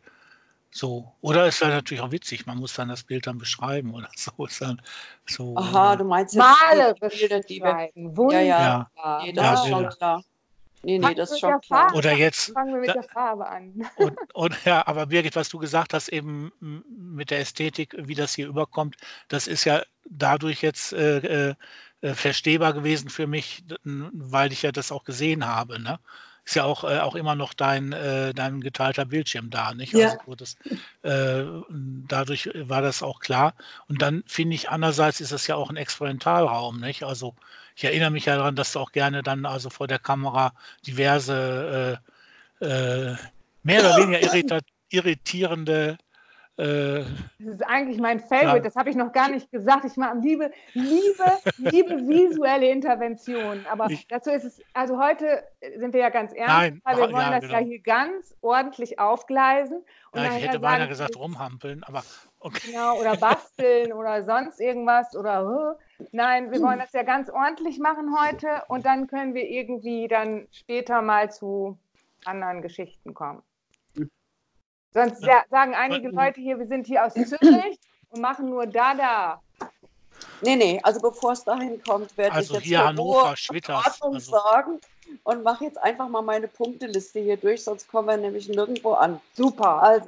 So. Oder ist halt natürlich auch witzig, man muss dann das Bild dann beschreiben oder [laughs] so. Ist dann so Aha, du meinst jetzt malerisch Bilder, die wir. Ja, ja. ja. Nee, das ja, ist schon klar. Nee, nee, das ist schon klar. Oder jetzt. Fangen wir mit da, der Farbe an. [laughs] Und, und, ja, aber Birgit, was du gesagt hast, eben mit der Ästhetik, wie das hier überkommt, das ist ja dadurch jetzt äh, äh, äh verstehbar gewesen für mich, weil ich ja das auch gesehen habe. Ne? Ist ja auch, äh, auch immer noch dein, äh, dein geteilter Bildschirm da, nicht? Ja. Also das, äh, dadurch war das auch klar. Und dann finde ich, andererseits ist es ja auch ein Experimentalraum, nicht? Also ich erinnere mich ja daran, dass du auch gerne dann also vor der Kamera diverse äh, äh, mehr oder weniger [laughs] irritierende äh, das ist eigentlich mein Favorite, ja. das habe ich noch gar nicht gesagt. Ich mag liebe, liebe, liebe visuelle Interventionen. Aber ich, dazu ist es, also heute sind wir ja ganz ernst, nein, weil wir wollen ja, das genau. ja hier ganz ordentlich aufgleisen. Ja, ich hätte beinahe gesagt, rumhampeln, aber okay. Genau, oder basteln oder sonst irgendwas oder nein, wir wollen das ja ganz ordentlich machen heute und dann können wir irgendwie dann später mal zu anderen Geschichten kommen. Sonst ja, sagen einige Leute hier, wir sind hier aus Zürich und machen nur da, da. Nee, nee, also bevor es dahin kommt, werde also ich jetzt hier Hannover, Schwitters, also. sagen und mache jetzt einfach mal meine Punkteliste hier durch, sonst kommen wir nämlich nirgendwo an. Super. Also,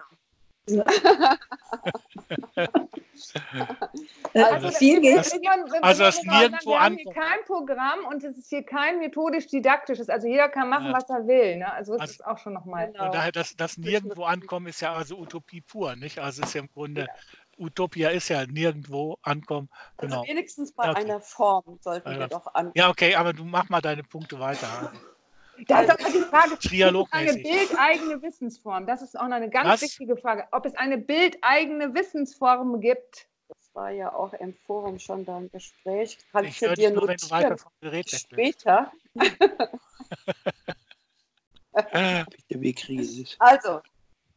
Also, viel wir- geht. Also, das nur sagen, nirgendwo Wir haben hier ankommt. kein Programm und es ist hier kein methodisch-didaktisches. Also jeder kann machen, Ja. was er will. Ne? Also es Also- ist auch schon nochmal. Genau. Und daher, das, das nirgendwo ankommen ist ja also Utopie pur, nicht? Also ist ja im Grunde, Utopia ist ja nirgendwo ankommen. Also Genau. wenigstens bei Okay. einer Form sollten Einer wir doch an. Ja, okay, aber du mach mal deine Punkte weiter. [laughs] Da ist aber die Frage, es eine bildeigene Wissensform? Das ist auch noch eine ganz Was? wichtige Frage. Ob es eine bildeigene Wissensform gibt? Das war ja auch im Forum schon da ein Gespräch. Kannst Ich du höre dir nur, wenn du weiter notieren? vom Gerät. Später. Also,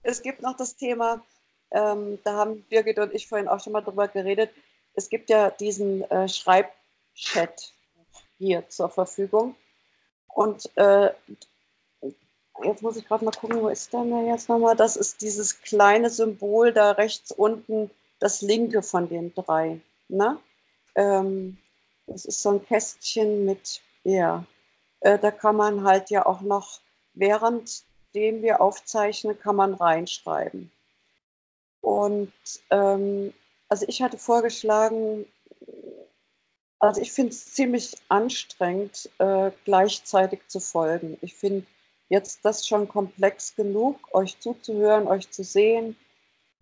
es gibt noch das Thema, ähm, da haben Birgit und ich vorhin auch schon mal drüber geredet. Es gibt ja diesen äh, Schreibchat hier zur Verfügung. Und äh, jetzt muss ich gerade mal gucken, wo ist der denn jetzt nochmal? Das ist dieses kleine Symbol da rechts unten, das linke von den drei. Ne? Ähm, das ist so ein Kästchen mit, ja, äh, da kann man halt ja auch noch, währenddem wir aufzeichnen, kann man reinschreiben. Und ähm, also ich hatte vorgeschlagen, also ich finde es ziemlich anstrengend, äh, gleichzeitig zu folgen. Ich finde jetzt das schon komplex genug, euch zuzuhören, euch zu sehen.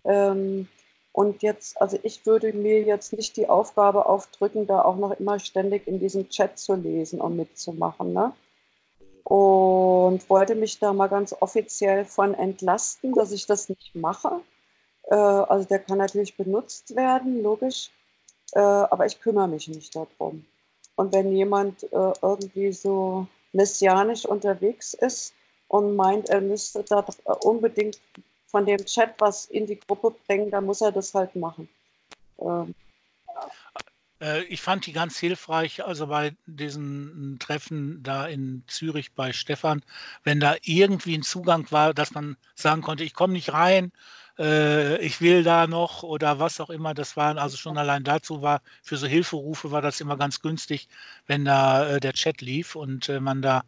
Ähm, und jetzt, also ich würde mir jetzt nicht die Aufgabe aufdrücken, da auch noch immer ständig in diesem Chat zu lesen und mitzumachen. Ne? Und wollte mich da mal ganz offiziell von entlasten, dass ich das nicht mache. Äh, also der kann natürlich benutzt werden, logisch. Äh, aber ich kümmere mich nicht darum. Und wenn jemand äh, irgendwie so messianisch unterwegs ist und meint, er müsste da äh, unbedingt von dem Chat was in die Gruppe bringen, dann muss er das halt machen. Ähm, Äh, Ich fand die ganz hilfreich, also bei diesen Treffen da in Zürich bei Stefan, wenn da irgendwie ein Zugang war, dass man sagen konnte, ich komme nicht rein, äh, ich will da noch oder was auch immer. Das waren also schon allein dazu war, für so Hilferufe war das immer ganz günstig, wenn da äh, der Chat lief und äh, man da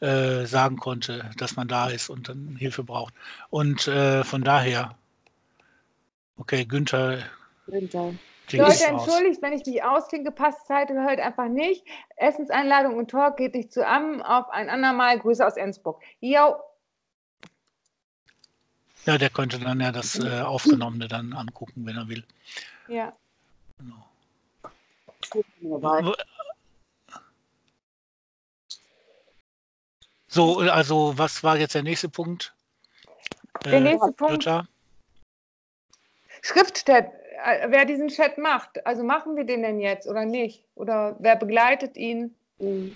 äh, sagen konnte, dass man da ist und dann Hilfe braucht. Und von daher, okay, Günther Günther. Klingt Leute, entschuldigt, wenn ich mich ausklinke, passt Zeit halt einfach nicht. Essenseinladung und Talk geht nicht zusammen. Auf ein andermal. Grüße aus Ensburg. Jo, Ja, der könnte dann ja das äh, Aufgenommene dann angucken, wenn er will. ja. Genau. So, also was war jetzt der nächste Punkt? Der Äh, nächste Punkt. Jutta? Äh, wer diesen Chat macht. Also machen wir den denn jetzt oder nicht? Oder wer begleitet ihn? Mhm.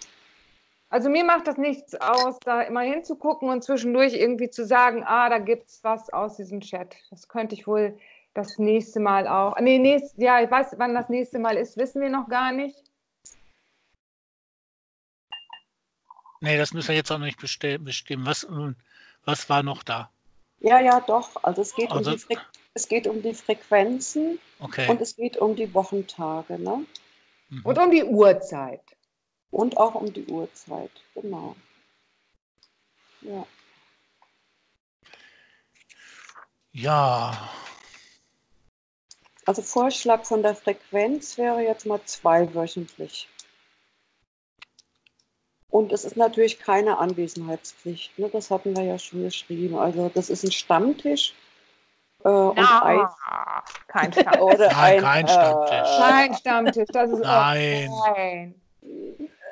Also mir macht das nichts aus, da immer hinzugucken und zwischendurch irgendwie zu sagen, ah, da gibt es was aus diesem Chat. Das könnte ich wohl das nächste Mal auch. Nee, nächst, ja, ich weiß, wann das nächste Mal ist, wissen wir noch gar nicht. Nee, das müssen wir jetzt auch noch nicht bestimmen. Was, äh, was war noch da? Ja, ja, doch. Also es geht, Also- um, die Fre es geht um die Frequenzen Okay. und es geht um die Wochentage, ne? Mhm. Und um die Uhrzeit. Und auch um die Uhrzeit, genau. Ja. Ja, Also Vorschlag von der Frequenz wäre jetzt mal zweiwöchentlich. Und es ist natürlich keine Anwesenheitspflicht. Ne? Das hatten wir ja schon geschrieben. Also das ist ein Stammtisch. Äh, und ein, Na, kein Stammtisch. oder Nein, ein, kein Stammtisch. Äh, Kein Stammtisch, das ist Nein. Auch, nein.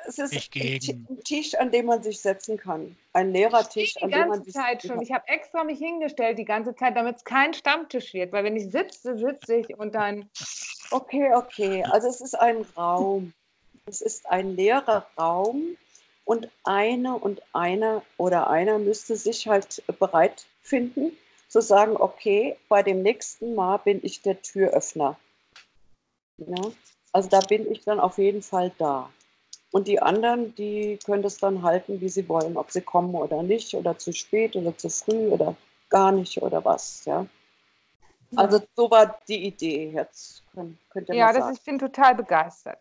es ist Ich gegen. ein Tisch, an dem man sich setzen kann. Ein Lehrertisch, Die an dem man ganze sich Zeit setzen schon. Ich habe extra mich hingestellt die ganze Zeit, damit es kein Stammtisch wird. Weil wenn ich sitze, sitze ich und dann. Okay, okay. Also es ist ein Raum. Es ist ein leerer Raum und eine und einer oder einer müsste sich halt bereit finden, zu sagen, okay, bei dem nächsten Mal bin ich der Türöffner. Ja? Also da bin ich dann auf jeden Fall da. Und die anderen, die können das dann halten, wie sie wollen, ob sie kommen oder nicht, oder zu spät oder zu früh oder gar nicht oder was. Ja? Also so war die Idee jetzt. Könnt, könnt ihr Ja, das, sagen. ich bin total begeistert.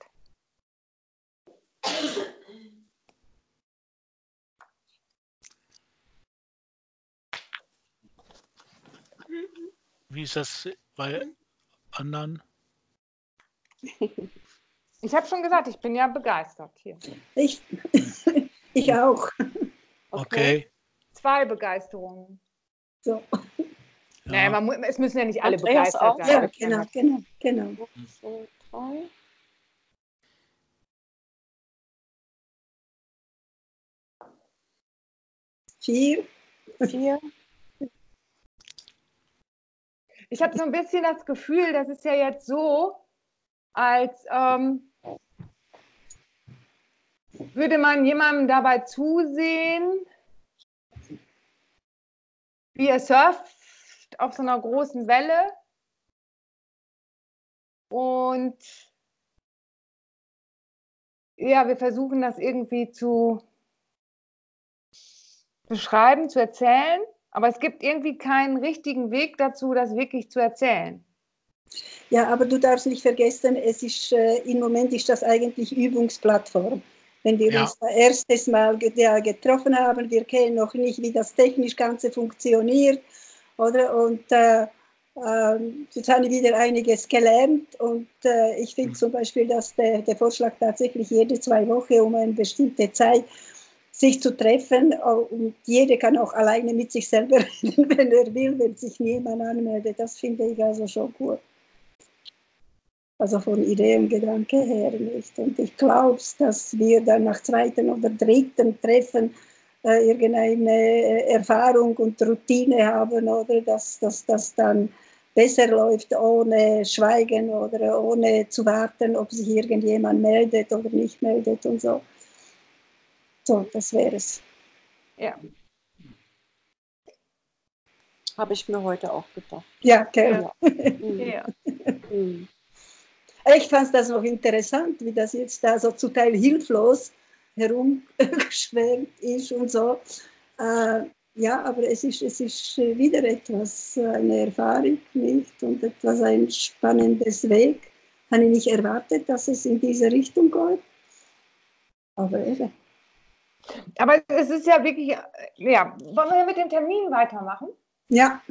Wie ist das bei anderen? [laughs] Ich habe schon gesagt, ich bin ja begeistert hier. Ich, [laughs] ich auch. Okay. Zwei Begeisterungen. So. Naja, man, es müssen ja nicht alle Andreas begeistert auch? sein. Ja, genau, genau, genau. zwei, drei. Vier. Vier. Ich habe so ein bisschen das Gefühl, das ist ja jetzt so, als ähm, würde man jemandem dabei zusehen, wie er surft auf so einer großen Welle. Und ja, wir versuchen das irgendwie zu beschreiben, zu erzählen. Aber es gibt irgendwie keinen richtigen Weg dazu, das wirklich zu erzählen. Ja, aber du darfst nicht vergessen, es ist, äh, im Moment ist das eigentlich Übungsplattform. Wenn wir Ja. uns da erstes Mal getroffen haben, wir kennen noch nicht, wie das technisch Ganze funktioniert, oder? Und äh, ähm, jetzt habe ich wieder einiges gelernt und äh, ich finde zum Beispiel, dass der, der Vorschlag tatsächlich jede zwei Wochen um eine bestimmte Zeit sich zu treffen äh, und jeder kann auch alleine mit sich selber [laughs] reden, wenn er will, wenn sich niemand anmeldet. Das finde ich also schon gut. Also von Idee und her nicht. Und ich glaube, dass wir dann nach zweiten oder dritten Treffen äh, irgendeine äh, Erfahrung und Routine haben oder dass das dann besser läuft ohne Schweigen oder ohne zu warten, ob sich irgendjemand meldet oder nicht meldet und so. So, das wäre es. Ja. Habe ich mir heute auch gedacht. Ja, okay. [laughs] Mhm. Ja. Mhm. Ich fand das noch interessant, wie das jetzt da so zum Teil hilflos herumgeschwärmt ist und so. Äh, ja, aber es ist, es ist wieder etwas, eine Erfahrung nicht und etwas ein spannendes Weg. Habe ich nicht erwartet, dass es in diese Richtung geht. Aber eben. Aber es ist ja wirklich, äh, ja, wollen wir mit dem Termin weitermachen? Ja,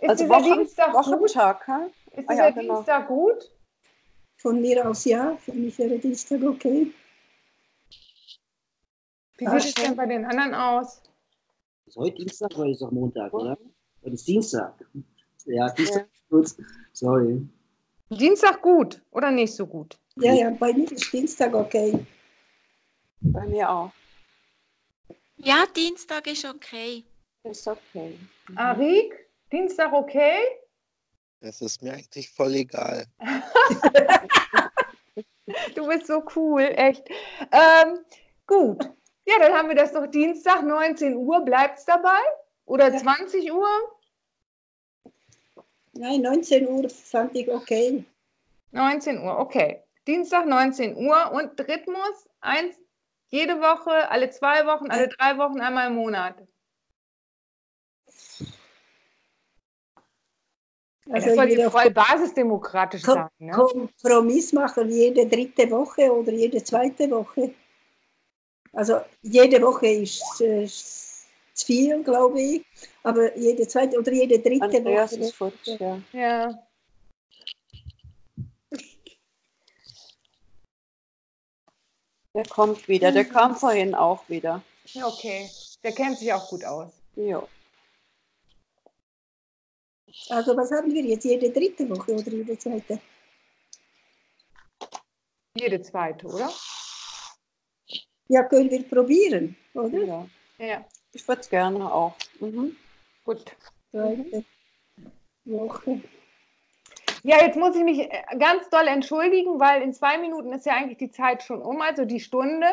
Ist Also dieser Wochen, Dienstag gut? Wochentag, hä? Ist Ah dieser ja, genau. Dienstag gut? von mir aus ja. Für mich wäre Dienstag okay. Wie sieht es denn bei den anderen aus? Ist heute Dienstag oder ist es auch Montag, oder? Heute ist Dienstag. Ja, Dienstag Ja. ist kurz. Sorry. Dienstag gut oder nicht so gut? Ja, ja, bei mir ist Dienstag okay. Bei mir auch. Ja, Dienstag ist okay. Ist okay. Arik, Dienstag okay? Das ist mir eigentlich voll egal. [laughs] Du bist so cool, echt. Ähm, gut. Ja, dann haben wir das doch Dienstag, 19 Uhr. Bleibt es dabei? Oder Ja. 20 Uhr? Nein, 19 Uhr fand ich okay. 19 Uhr, okay. Dienstag 19 Uhr und Rhythmus eins jede Woche, alle zwei Wochen, alle drei Wochen, einmal im Monat. Also das soll die voll basisdemokratisch Kom sein. Ne? Kompromiss machen, jede dritte Woche oder jede zweite Woche. Also jede Woche ist äh, zu viel, glaube ich, aber jede zweite oder jede dritte Andreas Woche. ist futsch, ja. Ja. Der kommt wieder. Der kam vorhin auch wieder. ja, okay. Der kennt sich auch gut aus. Jo. Also was haben wir jetzt? Jede dritte Woche oder jede zweite? Jede zweite, oder? Ja, können wir probieren, oder? Ja. Ja, Ich würde es gerne auch. Mhm. gut. Zweite Woche. Ja, jetzt muss ich mich äh, ganz doll entschuldigen, weil in zwei Minuten ist ja eigentlich die Zeit schon um, also die Stunde,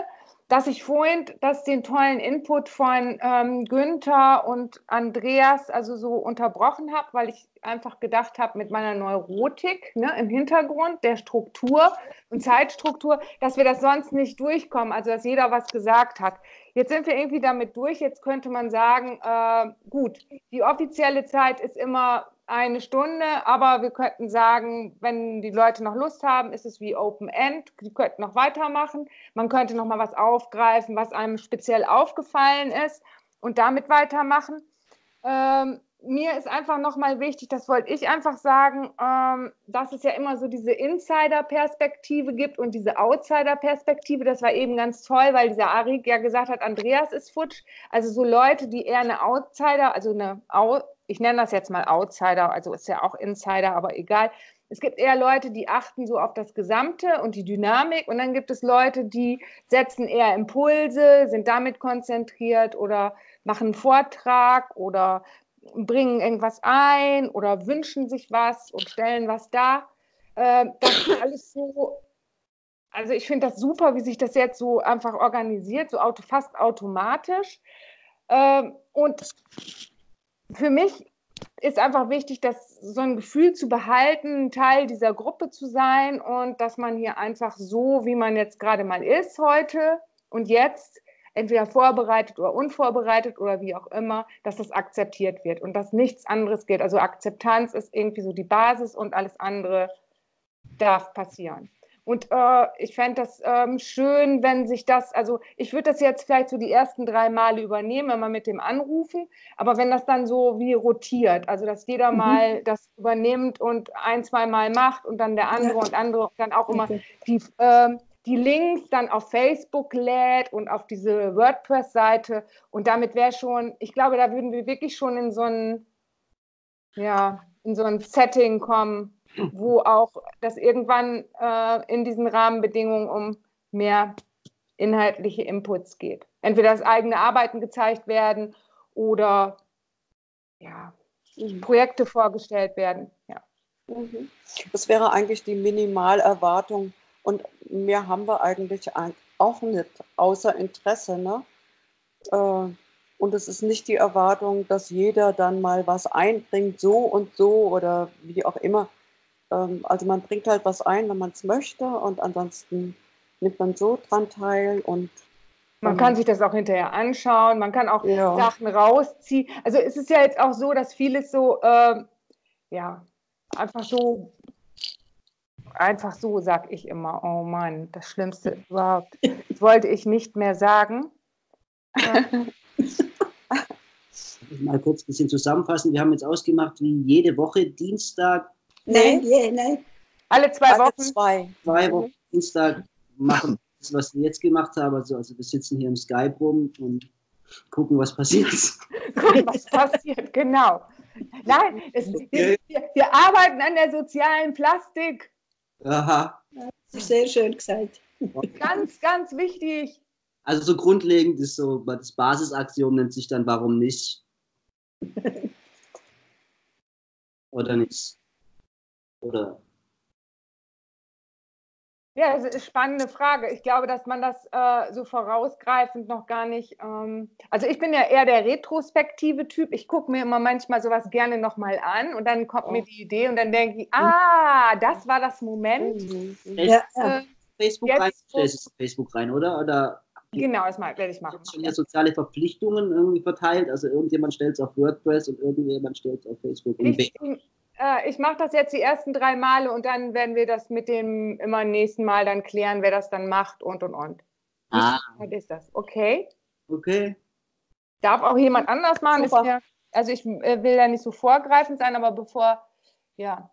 dass ich vorhin das, den tollen Input von ähm, Günther und Andreas also so unterbrochen habe, weil ich einfach gedacht habe, mit meiner Neurotik ne, im Hintergrund, der Struktur und Zeitstruktur, dass wir das sonst nicht durchkommen, also dass jeder was gesagt hat. Jetzt sind wir irgendwie damit durch. Jetzt könnte man sagen, äh, gut, die offizielle Zeit ist immer eine Stunde, aber wir könnten sagen, wenn die Leute noch Lust haben, ist es wie Open End. Die könnten noch weitermachen. Man könnte noch mal was aufgreifen, was einem speziell aufgefallen ist und damit weitermachen. Ähm, mir ist einfach nochmal wichtig, das wollte ich einfach sagen, ähm, dass es ja immer so diese Insider-Perspektive gibt und diese Outsider-Perspektive. Das war eben ganz toll, weil dieser Arik ja gesagt hat, Andreas ist futsch. Also so Leute, die eher eine Outsider, also eine, ich nenne das jetzt mal Outsider, also ist ja auch Insider, aber egal. Es gibt eher Leute, die achten so auf das Gesamte und die Dynamik und dann gibt es Leute, die setzen eher Impulse, sind damit konzentriert oder machen einen Vortrag oder bringen irgendwas ein oder wünschen sich was und stellen was dar. Äh, das ist alles so, also ich finde das super, wie sich das jetzt so einfach organisiert, so auto, fast automatisch. Ähm, und für mich ist einfach wichtig, dass so ein Gefühl zu behalten, Teil dieser Gruppe zu sein und dass man hier einfach so, wie man jetzt gerade mal ist heute und jetzt, entweder vorbereitet oder unvorbereitet oder wie auch immer, dass das akzeptiert wird und dass nichts anderes geht. Also Akzeptanz ist irgendwie so die Basis und alles andere darf passieren. Und äh, ich fände das ähm, schön, wenn sich das, also ich würde das jetzt vielleicht so die ersten drei Male übernehmen, wenn man mit dem anrufen, aber wenn das dann so wie rotiert, also dass jeder mhm. mal das übernimmt und ein, zwei Mal macht und dann der andere ja. und andere und dann auch immer okay. die, äh, die Links dann auf Facebook lädt und auf diese WordPress-Seite und damit wäre schon, ich glaube, da würden wir wirklich schon in so ein, ja, in so ein Setting kommen, wo auch das irgendwann äh, in diesen Rahmenbedingungen um mehr inhaltliche Inputs geht. Entweder das eigene Arbeiten gezeigt werden oder ja, mhm. Projekte vorgestellt werden. Ja. Mhm. Das wäre eigentlich die Minimalerwartung und mehr haben wir eigentlich auch nicht, außer Interesse. Ne? Äh, und es ist nicht die Erwartung, dass jeder dann mal was einbringt, so und so oder wie auch immer. Ähm, also man bringt halt was ein, wenn man es möchte und ansonsten nimmt man so dran teil und man kann sich das auch hinterher anschauen, man kann auch ja. Sachen rausziehen. Also es ist ja jetzt auch so, dass vieles so, äh, ja, einfach so, einfach so, sag ich immer, oh Mann, das Schlimmste [laughs] überhaupt. Das wollte ich nicht mehr sagen. [laughs] mal kurz ein bisschen zusammenfassen. Wir haben jetzt ausgemacht, wie jede Woche Dienstag Nein, nee, nein. Alle zwei Alle Wochen? Zwei. Zwei Wochen Dienstag machen das, was wir jetzt gemacht haben. Also, also wir sitzen hier im Skype rum und gucken, was passiert. [laughs] gucken, was passiert, genau. Nein, es, wir, wir, arbeiten an der sozialen Plastik. Aha. Sehr schön gesagt. Ganz, ganz wichtig. Also so grundlegend ist so, das Basisaxiom nennt sich dann warum nicht. [laughs] Oder nicht? Oder? Ja, das ist eine spannende Frage. Ich glaube, dass man das äh, so vorausgreifend noch gar nicht. Ähm, also ich bin ja eher der retrospektive Typ. Ich gucke mir immer manchmal sowas gerne nochmal an und dann kommt oh. mir die Idee und dann denke ich, ah, das war das Moment. Mhm. Ja. Äh, Facebook rein, Facebook rein, oder? Oder Genau, das werde ich machen. Schon ja soziale Verpflichtungen irgendwie verteilt. Also irgendjemand stellt es auf WordPress und irgendjemand stellt es auf Facebook. Ich, äh, ich mache das jetzt die ersten drei Male und dann werden wir das mit dem immer nächsten Mal dann klären, wer das dann macht und und und. Ah. Was ist das? Okay. Okay. Darf auch jemand anders machen? Ja, also ich äh, will da nicht so vorgreifend sein, aber bevor, ja.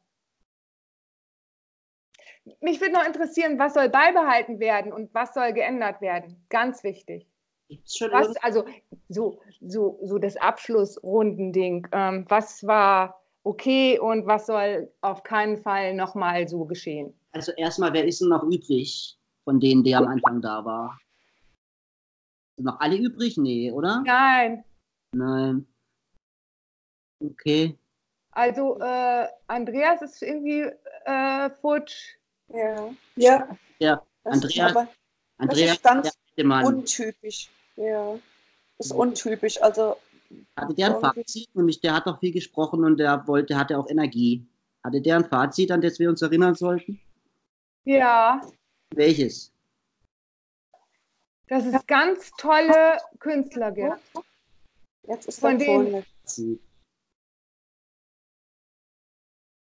Mich würde noch interessieren, was soll beibehalten werden und was soll geändert werden? Ganz wichtig. Was, also so, so, so das Abschlussrundending. Ähm, was war okay und was soll auf keinen Fall nochmal so geschehen? Also erstmal, wer ist denn noch übrig von denen, der am Anfang da war? Sind noch alle übrig? Nee, oder? Nein. Nein. Okay. Also äh, Andreas ist irgendwie äh, futsch. Ja. Ja. Ja, das Andreas. Aber, Andreas das ist ganz untypisch. Ja. Das ist untypisch. Also hatte der ein Fazit? Nämlich, der hat doch viel gesprochen und der wollte, hatte auch Energie. Hatte der ein Fazit, an das wir uns erinnern sollten? Ja. Welches? Das ist ganz tolle Künstler gibt. Jetzt ist von denen.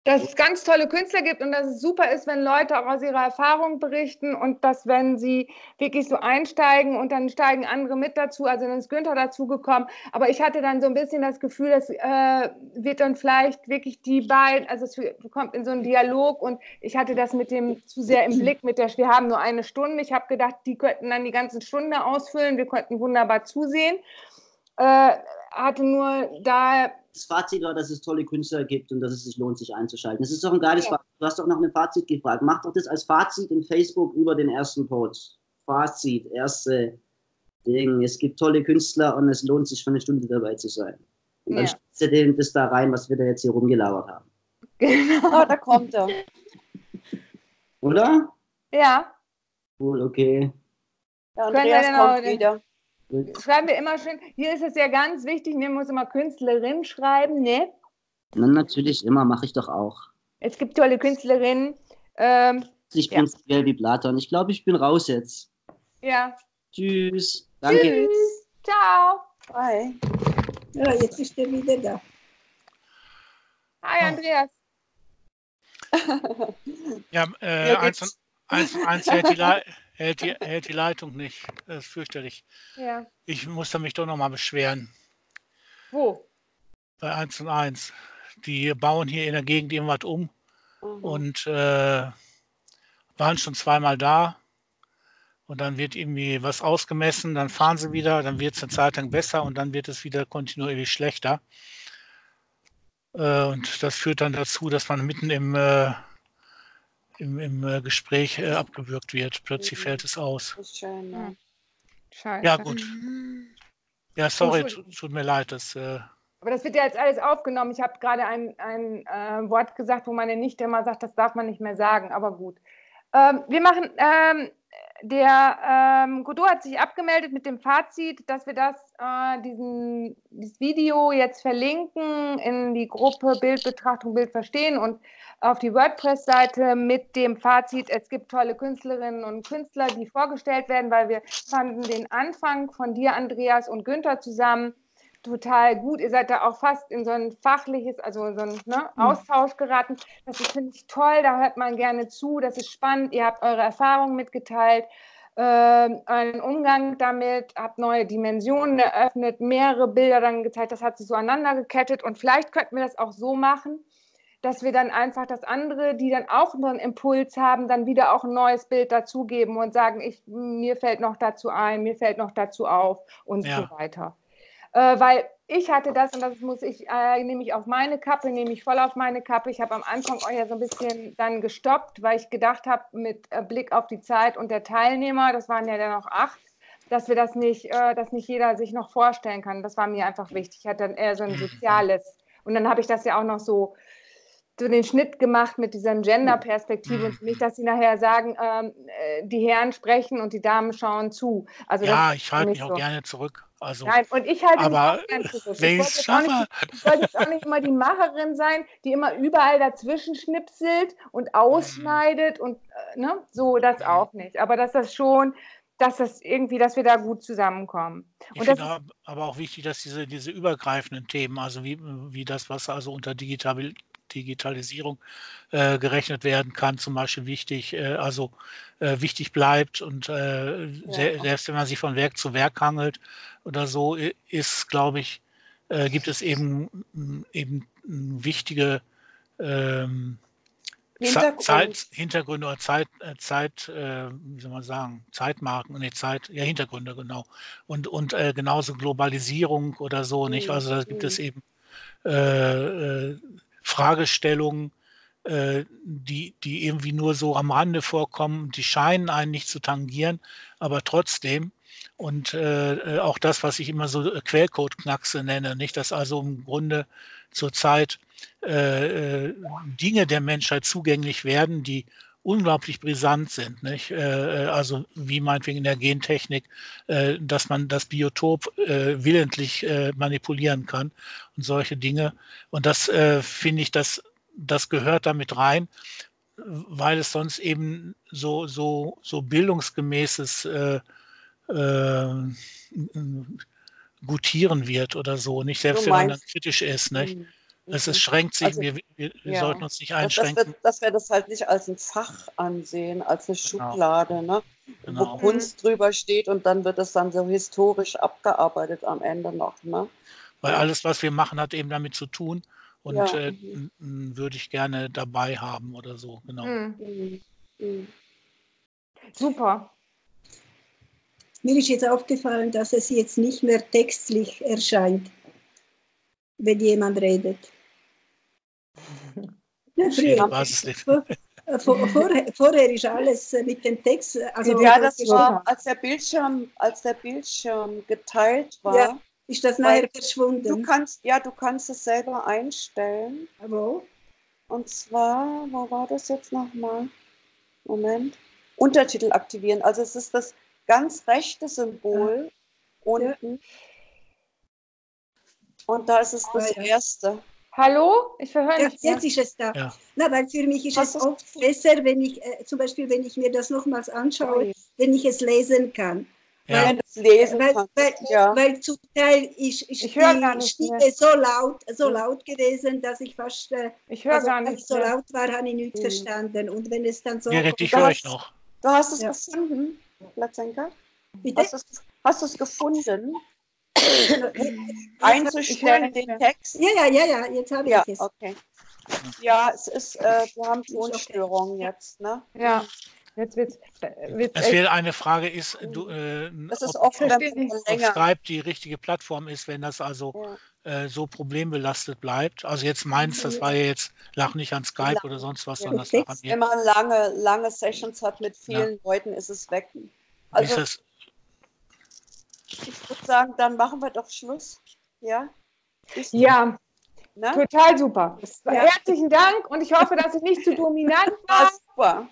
Dass es ganz tolle Künstler gibt und dass es super ist, wenn Leute auch aus ihrer Erfahrung berichten und dass, wenn sie wirklich so einsteigen und dann steigen andere mit dazu, also dann ist Günther dazugekommen. Aber ich hatte dann so ein bisschen das Gefühl, das äh, wird dann vielleicht wirklich die beiden, also es kommt in so einen Dialog und ich hatte das mit dem zu sehr im Blick mit der, wir haben nur eine Stunde. Ich habe gedacht, die könnten dann die ganze Stunde ausfüllen, wir könnten wunderbar zusehen. Äh, hatte nur da das Fazit war, dass es tolle Künstler gibt und dass es sich lohnt, sich einzuschalten. Das ist doch ein geiles ja. Fazit. Du hast doch noch ein Fazit gefragt. Mach doch das als Fazit in Facebook über den ersten Post. Fazit, erste Ding. Es gibt tolle Künstler und es lohnt sich, für eine Stunde dabei zu sein. Und dann ja. stellst du das da rein, was wir da jetzt hier rumgelauert haben. Genau, da kommt er. Oder? Ja. Cool, okay. Ja, Andreas kommt wieder. Schreiben wir immer schön. Hier ist es ja ganz wichtig, wir muss immer Künstlerin schreiben, ne? Na, natürlich, immer, mache ich doch auch. Es gibt tolle Künstlerinnen. Ähm, ich bin ja. wie Platon. Ich glaube, ich bin raus jetzt. Ja. Tschüss. Danke. Tschüss. Ciao. Bye. Ja, jetzt ist er wieder da. Hi, Andreas. ja, äh, ja, eins, und, eins, eins hält die, [laughs] hält die, hält die Leitung nicht. Das ist fürchterlich. Ja. Ich muss da mich doch nochmal beschweren. Wo? Bei 1 und 1. Die bauen hier in der Gegend irgendwas um mhm. und äh, waren schon zweimal da. Und dann wird irgendwie was ausgemessen, dann fahren sie wieder, dann wird es eine Zeit lang besser und dann wird es wieder kontinuierlich schlechter. Äh, und das führt dann dazu, dass man mitten im äh, im, im äh, Gespräch äh, abgewürgt wird. Plötzlich mhm. fällt es aus. Schön, ja. Scheiße. Ja, gut. Ja, sorry, tut, tut mir leid. Das, äh, aber das wird ja jetzt alles aufgenommen. Ich habe gerade ein, ein äh, Wort gesagt, wo meine Nichte immer sagt, das darf man nicht mehr sagen, aber gut. Ähm, wir machen ähm, der ähm, Godot hat sich abgemeldet mit dem Fazit, dass wir das, äh, diesen, dieses Video jetzt verlinken in die Gruppe Bildbetrachtung, Bild verstehen und auf die WordPress-Seite mit dem Fazit, es gibt tolle Künstlerinnen und Künstler, die vorgestellt werden, weil wir fanden den Anfang von dir, Andreas und Günther zusammen total gut. Ihr seid da auch fast in so ein fachliches, also so ein ne, mhm. Austausch geraten. Das ist, finde ich, toll, da hört man gerne zu, das ist spannend. Ihr habt eure Erfahrungen mitgeteilt, äh, einen Umgang damit, habt neue Dimensionen eröffnet, mehrere Bilder dann gezeigt, das hat sich so aneinander gekettet und vielleicht könnten wir das auch so machen, dass wir dann einfach das andere, die dann auch noch einen Impuls haben, dann wieder auch ein neues Bild dazugeben und sagen, ich, mir fällt noch dazu ein, mir fällt noch dazu auf und ja. so weiter. Äh, weil ich hatte das und das muss ich, äh, nehme ich auf meine Kappe, nehme ich voll auf meine Kappe. Ich habe am Anfang euch ja so ein bisschen dann gestoppt, weil ich gedacht habe, mit äh, Blick auf die Zeit und der Teilnehmer, das waren ja dann noch acht, dass wir das nicht, äh, dass nicht jeder sich noch vorstellen kann. Das war mir einfach wichtig. Ich hatte dann eher so ein mhm. soziales. Und dann habe ich das ja auch noch so so den Schnitt gemacht mit dieser Gender-Perspektive und nicht, dass sie nachher sagen, ähm, äh, die Herren sprechen und die Damen schauen zu. Also ja, ich halte mich so. auch gerne zurück. Also, Nein, und ich halte aber mich auch zurück. Ich wollte, jetzt auch nicht, ich wollte jetzt auch nicht immer die Macherin sein, die immer überall dazwischen schnipselt und ausschneidet und äh, ne, so das auch nicht. Aber dass das schon dass das irgendwie, dass wir da gut zusammenkommen. Ich finde aber auch wichtig, dass diese, diese übergreifenden Themen, also wie, wie das, was also unter Digital, Digitalisierung äh, gerechnet werden kann, zum Beispiel wichtig, äh, also äh, wichtig bleibt und äh, ja. selbst wenn man sich von Werk zu Werk hangelt oder so, ist, glaube ich, äh, gibt es eben, eben wichtige ähm, Hintergrund. Zeit, Hintergründe oder Zeit, äh, Zeit äh, wie soll man sagen, Zeitmarken, nee, Zeit, ja, Hintergründe, genau. Und, und äh, genauso Globalisierung oder so, nicht? Mhm, also da gibt es mhm. eben äh, Fragestellungen, äh, die, die irgendwie nur so am Rande vorkommen, die scheinen einen nicht zu tangieren, aber trotzdem. Und äh, äh auch das, was ich immer so äh, Quellcode-Knackse nenne, nicht, dass also im Grunde zurzeit äh, äh, Dinge der Menschheit zugänglich werden, die unglaublich brisant sind. Nicht? also wie meinetwegen in der Gentechnik, dass man das Biotop willentlich manipulieren kann und solche Dinge. Und das finde ich, das, das gehört damit rein, weil es sonst eben so, so, so bildungsgemäßes äh, äh, gutieren wird oder so, nicht selbst wenn man dann kritisch ist, nicht? Mhm. Es ist, schränkt sich, Also, wir, wir, ja. sollten uns nicht Dass, dass, einschränken. wir, dass wir das halt nicht als ein Fach ansehen, als eine Schublade, ne? Genau. wo Kunst drüber steht und dann wird es dann so historisch abgearbeitet am Ende noch. Ne? Weil alles, was wir machen, hat eben damit zu tun. Und Ja. äh, n- würde ich gerne dabei haben oder so. Genau. Mhm. Mhm. Mhm. Super. Mir ist jetzt aufgefallen, dass es jetzt nicht mehr textlich erscheint, wenn jemand redet. Ja, Ich früher, weiß es nicht. Vor, vor, vorher, vorher ist alles äh, mit dem Text. äh, Also ja, das war, als der Bildschirm, als der Bildschirm geteilt war. Ja, ist das nachher Weil Du verschwunden. kannst, ja, du kannst es selber einstellen. Wo? Und zwar, wo war das jetzt nochmal? Moment. Untertitel aktivieren. Also es ist das ganz rechte Symbol unten. Und da ist es das Ah, ja. erste. Hallo? Ich verhöre Ja, nicht mehr. jetzt ist es da. Ja. Na, weil für mich ist Hast es oft besser, wenn ich, äh, zum Beispiel, wenn ich mir das nochmals anschaue, Ja. wenn ich es lesen kann. Ja. Wenn du es lesen Weil, kannst. weil, ja. weil zum Teil ist, ist Ich höre gar die Stimme so laut, so laut gewesen, dass ich fast, äh, Ich höre also gar nicht es so laut war, habe ich nichts Mhm. verstanden. Und wenn es dann so Gerrit, ich höre hast- euch noch. Du hast es Ja. gefunden, bitte, es, hast du es gefunden? Einzustellen, den. Text? ja, ja, ja, ja, jetzt habe Ja, ich es. okay. Ja, es ist, äh, wir haben. Tonstörungen jetzt, ne? Ja, jetzt wird's, wird's Es echt. wäre eine Frage, ist, du, äh, Das ist ob, man ob länger. Skype die richtige Plattform ist, wenn das also Ja. äh, so problembelastet bleibt. Also jetzt meins, das war ja jetzt, lag nicht an Skype Lang- oder sonst was, Ja. sondern das lag an mir. Wenn man lange, lange Sessions hat mit vielen Leuten, ist es weg. Wie ist Also das? Ich würde sagen, dann machen wir doch Schluss. Ja? Ist, Ja, ne? total super. Ja. Herzlichen Dank und ich hoffe, dass ich nicht zu dominant War [laughs] war. super.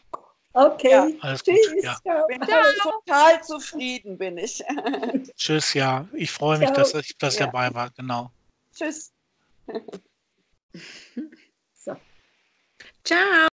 Okay, Ja. Alles gut. tschüss. Ja. ciao. Bin total zufrieden, bin ich. [laughs] Tschüss, ja. Ich freue mich, Ciao. dass ich ich Ja. dabei war. Genau. Tschüss. [laughs] So. Ciao.